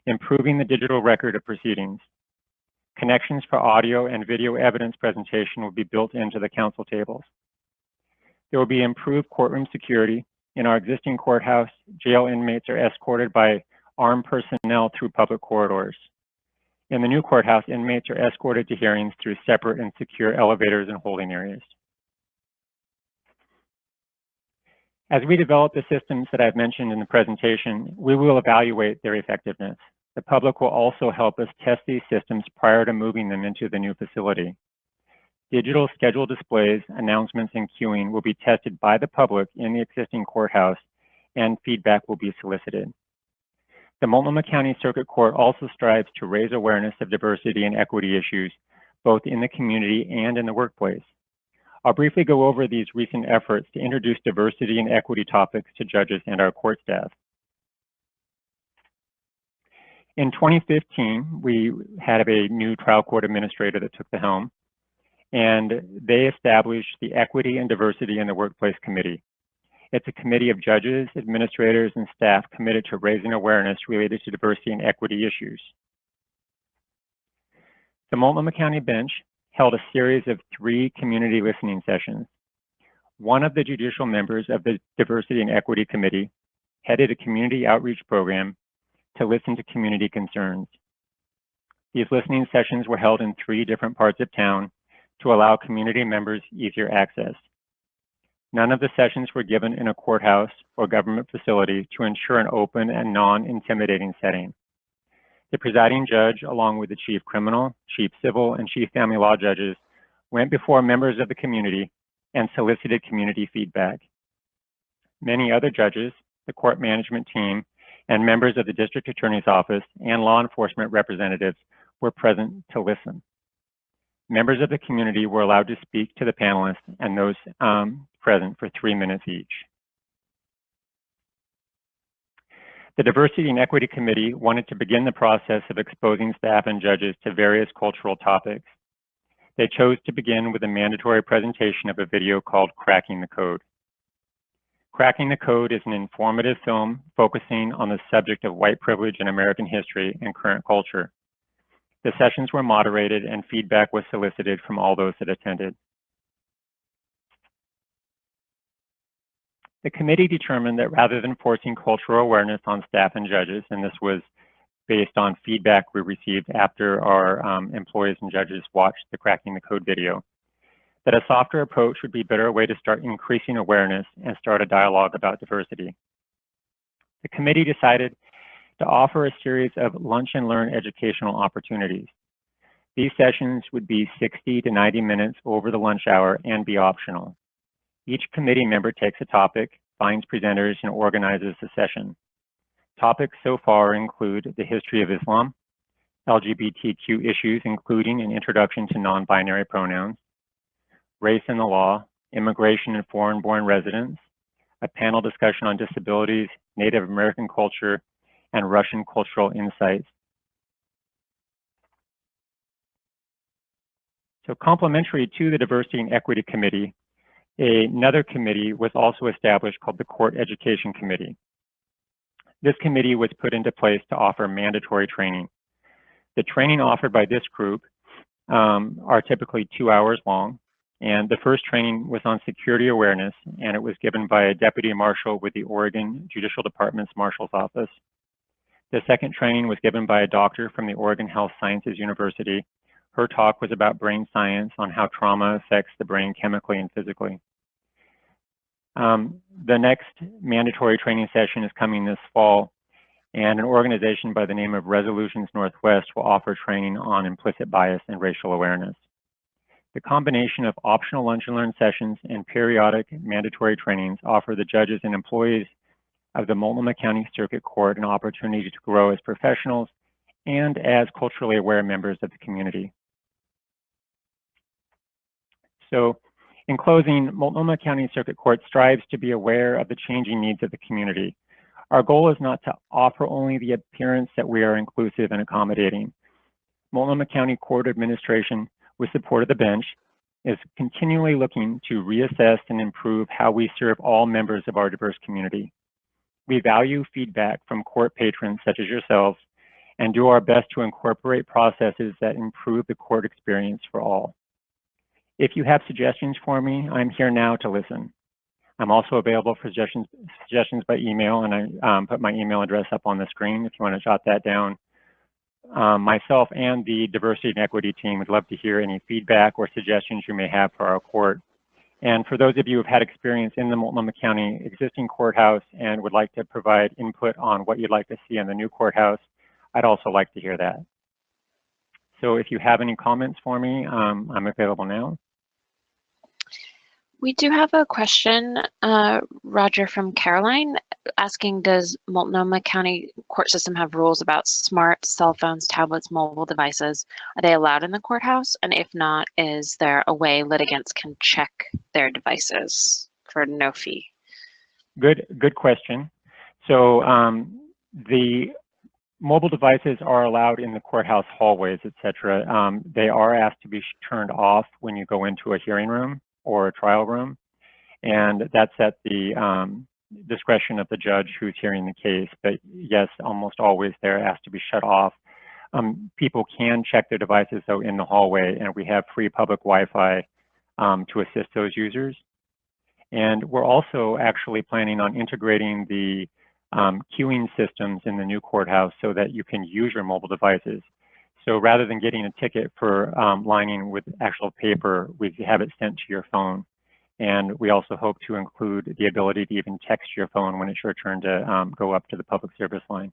Speaker 6: improving the digital record of proceedings. Connections for audio and video evidence presentation will be built into the counsel tables. There will be improved courtroom security. In our existing courthouse, jail inmates are escorted by armed personnel through public corridors. In the new courthouse, inmates are escorted to hearings through separate and secure elevators and holding areas. As we develop the systems that I've mentioned in the presentation, we will evaluate their effectiveness. The public will also help us test these systems prior to moving them into the new facility. Digital schedule displays, announcements, and queuing will be tested by the public in the existing courthouse and feedback will be solicited. The Multnomah County Circuit Court also strives to raise awareness of diversity and equity issues, both in the community and in the workplace. I'll briefly go over these recent efforts to introduce diversity and equity topics to judges and our court staff. In 2015, we had a new trial court administrator that took the helm, and they established the Equity and Diversity in the Workplace Committee. It's a committee of judges, administrators, and staff committed to raising awareness related to diversity and equity issues. The Multnomah County Bench held a series of three community listening sessions. One of the judicial members of the Diversity and Equity Committee headed a community outreach program to listen to community concerns. These listening sessions were held in three different parts of town to allow community members easier access. None of the sessions were given in a courthouse or government facility to ensure an open and non-intimidating setting. The presiding judge, along with the chief criminal, chief civil, and chief family law judges, went before members of the community and solicited community feedback. Many other judges, the court management team, and members of the district attorney's office and law enforcement representatives were present to listen. Members of the community were allowed to speak to the panelists and those um, present for three minutes each. The Diversity and Equity Committee wanted to begin the process of exposing staff and judges to various cultural topics. They chose to begin with a mandatory presentation of a video called Cracking the Code. Cracking the Code is an informative film focusing on the subject of white privilege in American history and current culture. The sessions were moderated and feedback was solicited from all those that attended. The committee determined that rather than forcing cultural awareness on staff and judges, and this was based on feedback we received after our um, employees and judges watched the Cracking the Code video, that a softer approach would be a better way to start increasing awareness and start a dialogue about diversity. The committee decided to offer a series of lunch and learn educational opportunities. These sessions would be 60 to 90 minutes over the lunch hour and be optional. Each committee member takes a topic, finds presenters, and organizes the session. Topics so far include the history of Islam, LGBTQ issues, including an introduction to non-binary pronouns, race and the law, immigration and foreign-born residents, a panel discussion on disabilities, Native American culture, and Russian cultural insights. So complementary to the Diversity and Equity Committee, another committee was also established called the Court Education Committee. This committee was put into place to offer mandatory training. The training offered by this group um, are typically two hours long, and the first training was on security awareness, and it was given by a deputy marshal with the Oregon Judicial Department's Marshal's Office. The second training was given by a doctor from the Oregon Health Sciences University. Her talk was about brain science on how trauma affects the brain chemically and physically. Um, the next mandatory training session is coming this fall, and an organization by the name of Resolutions Northwest will offer training on implicit bias and racial awareness. The combination of optional lunch and learn sessions and periodic mandatory trainings offer the judges and employees of the Multnomah County Circuit Court an opportunity to grow as professionals and as culturally aware members of the community. So in closing, Multnomah County Circuit Court strives to be aware of the changing needs of the community. Our goal is not to offer only the appearance that we are inclusive and accommodating. Multnomah County Court Administration with support of the bench, is continually looking to reassess and improve how we serve all members of our diverse community. We value feedback from court patrons such as yourselves and do our best to incorporate processes that improve the court experience for all. If you have suggestions for me, I'm here now to listen. I'm also available for suggestions, suggestions by email, and I um, put my email address up on the screen if you want to jot that down um, myself and the diversity and equity team would love to hear any feedback or suggestions you may have for our court. And for those of you who've had experience in the Multnomah County existing courthouse and would like to provide input on what you'd like to see in the new courthouse, I'd also like to hear that. So if you have any comments for me, um, I'm available now.
Speaker 4: We do have a question, uh, Roger from Caroline, asking, does Multnomah County court system have rules about smart cell phones, tablets, mobile devices? Are they allowed in the courthouse? And if not, is there a way litigants can check their devices for no fee?
Speaker 6: Good, good question. So um, the mobile devices are allowed in the courthouse hallways, et cetera. Um, they are asked to be turned off when you go into a hearing room or a trial room. And that's at the um, discretion of the judge who's hearing the case. But yes, almost always they're asked to be shut off. Um, people can check their devices though in the hallway and we have free public Wi-Fi um, to assist those users. And we're also actually planning on integrating the um, queuing systems in the new courthouse so that you can use your mobile devices. So rather than getting a ticket for um, lining with actual paper, we have it sent to your phone. And we also hope to include the ability to even text your phone when it's your turn to um, go up to the public service line.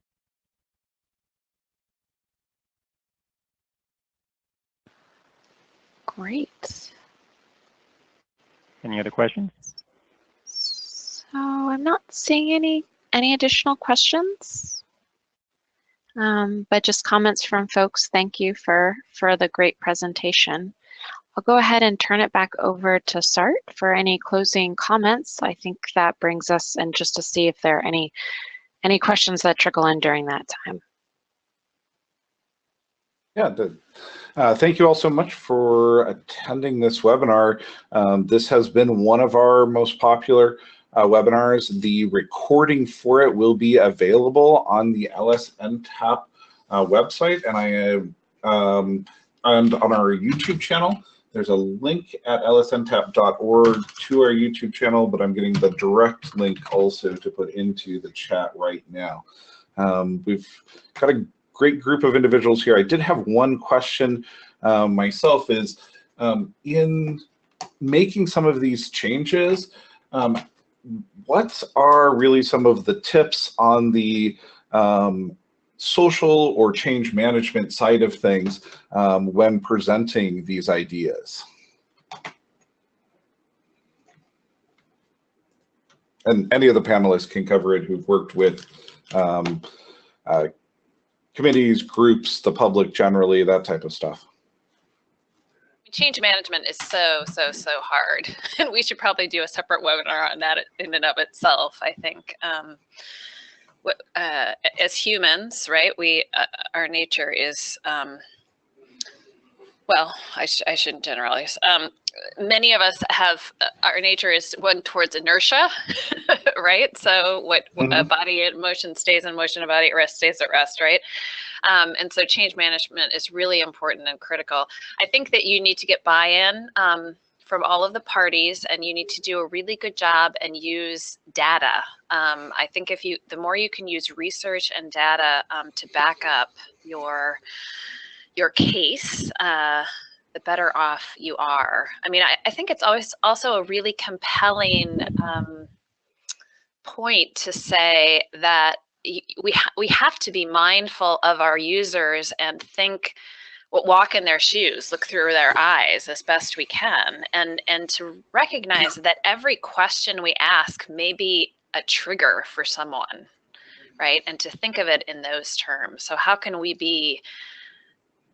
Speaker 4: Great.
Speaker 6: Any other questions?
Speaker 4: So I'm not seeing any any additional questions. Um, but just comments from folks. Thank you for, for the great presentation. I'll go ahead and turn it back over to Sart for any closing comments. I think that brings us and just to see if there are any, any questions that trickle in during that time.
Speaker 2: Yeah, the, uh, thank you all so much for attending this webinar. Um, this has been one of our most popular uh, webinars. The recording for it will be available on the LSNTAP uh, website and I um, and on our YouTube channel. There's a link at lsntap.org to our YouTube channel, but I'm getting the direct link also to put into the chat right now. Um, we've got a great group of individuals here. I did have one question um, myself is um, in making some of these changes, um, what are really some of the tips on the um, social or change management side of things um, when presenting these ideas? And any of the panelists can cover it who've worked with um, uh, committees, groups, the public generally, that type of stuff
Speaker 5: change management is so, so, so hard. And we should probably do a separate webinar on that in and of itself, I think. Um, uh, as humans, right, we, uh, our nature is, um, well, I, sh I shouldn't generalize. Um, many of us have, uh, our nature is one towards inertia, right? So what mm -hmm. a body in motion stays in motion, a body at rest stays at rest, right? Um, and so change management is really important and critical. I think that you need to get buy-in um, from all of the parties and you need to do a really good job and use data. Um, I think if you, the more you can use research and data um, to back up your, your case, uh, the better off you are. I mean, I, I think it's always also a really compelling um, point to say that we ha we have to be mindful of our users and think walk in their shoes look through their eyes as best we can and and to recognize that every question we ask may be a trigger for someone right and to think of it in those terms so how can we be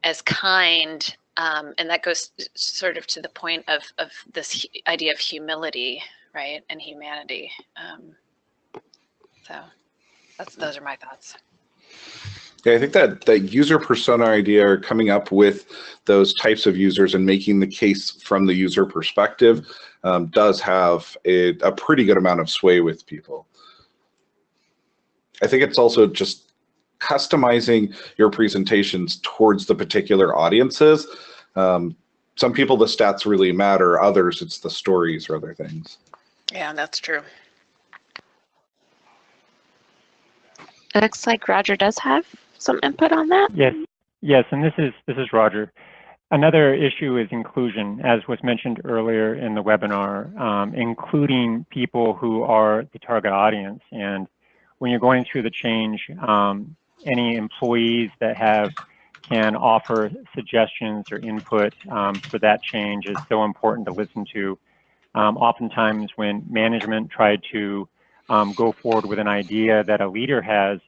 Speaker 5: as kind um, and that goes sort of to the point of of this idea of humility right and humanity um, so that's those are my thoughts.
Speaker 2: Yeah, I think that that user persona idea or coming up with those types of users and making the case from the user perspective um, does have a, a pretty good amount of sway with people. I think it's also just customizing your presentations towards the particular audiences. Um, some people the stats really matter, others it's the stories or other things.
Speaker 5: Yeah, that's true.
Speaker 4: It looks like Roger does have some input on that.
Speaker 6: Yes, yes, and this is this is Roger. Another issue is inclusion, as was mentioned earlier in the webinar, um, including people who are the target audience. And when you're going through the change, um, any employees that have can offer suggestions or input um, for that change is so important to listen to. Um, oftentimes when management tried to um, go forward with an idea that a leader has,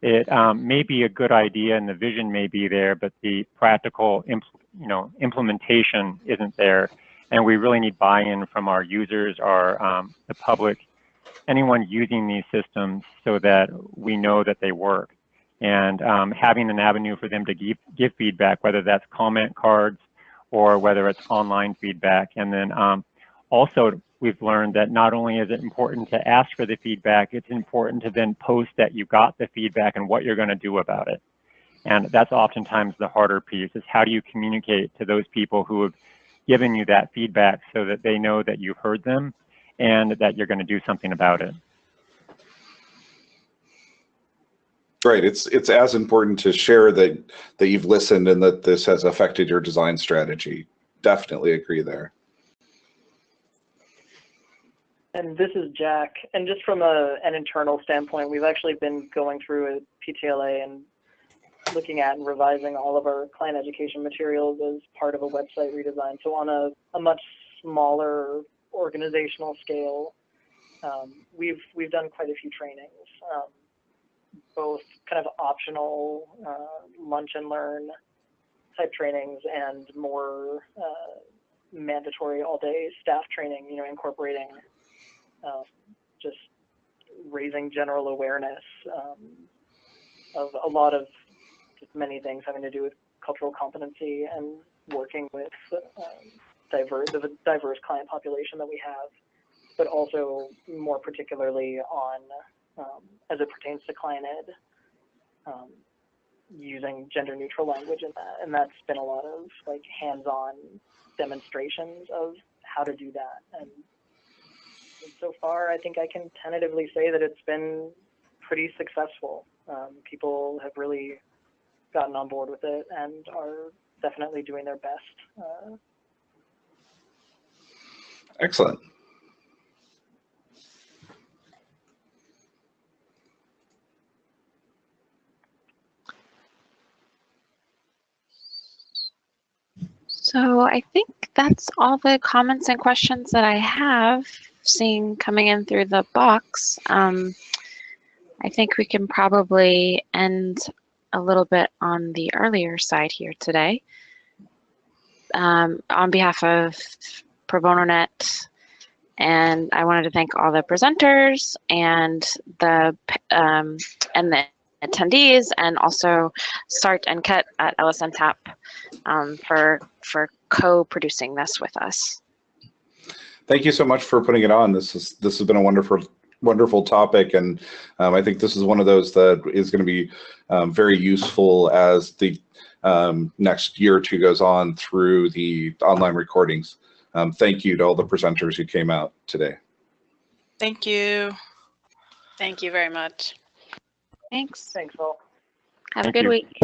Speaker 6: it um, may be a good idea and the vision may be there, but the practical you know, implementation isn't there. And we really need buy-in from our users, our um, the public, anyone using these systems so that we know that they work. And um, having an avenue for them to give, give feedback, whether that's comment cards or whether it's online feedback. And then um, also we've learned that not only is it important to ask for the feedback, it's important to then post that you got the feedback and what you're going to do about it. And that's oftentimes the harder piece is how do you communicate to those people who have given you that feedback so that they know that you've heard them and that you're going to do something about it.
Speaker 2: Right. It's it's as important to share that that you've listened and that this has affected your design strategy. Definitely agree there.
Speaker 3: And this is Jack. And just from a, an internal standpoint, we've actually been going through a PTLA and looking at and revising all of our client education materials as part of a website redesign. So on a, a much smaller organizational scale, um, we've we've done quite a few trainings, um, both kind of optional uh, lunch and learn type trainings and more uh, mandatory all day staff training. You know, incorporating um, just raising general awareness um, of a lot of many things having to do with cultural competency and working with um, diverse the diverse client population that we have, but also more particularly on um, as it pertains to client ed, um, using gender neutral language in that, and that's been a lot of like hands-on demonstrations of how to do that. And so far, I think I can tentatively say that it's been pretty successful. Um, people have really gotten on board with it and are definitely doing their best. Uh,
Speaker 2: Excellent.
Speaker 4: So I think that's all the comments and questions that I have seeing coming in through the box. Um, I think we can probably end a little bit on the earlier side here today. Um, on behalf of Pro Bono Net, and I wanted to thank all the presenters and the um, and the attendees, and also Sart and Cut at LSNTAP um, for for co-producing this with us.
Speaker 2: Thank you so much for putting it on. This is this has been a wonderful wonderful topic, and um, I think this is one of those that is going to be um, very useful as the um, next year or two goes on through the online recordings. Um, thank you to all the presenters who came out today.
Speaker 1: Thank you.
Speaker 5: Thank you very much.
Speaker 4: Thanks.
Speaker 3: thanks all.
Speaker 4: Have
Speaker 6: Thank
Speaker 4: a good
Speaker 6: you.
Speaker 4: week.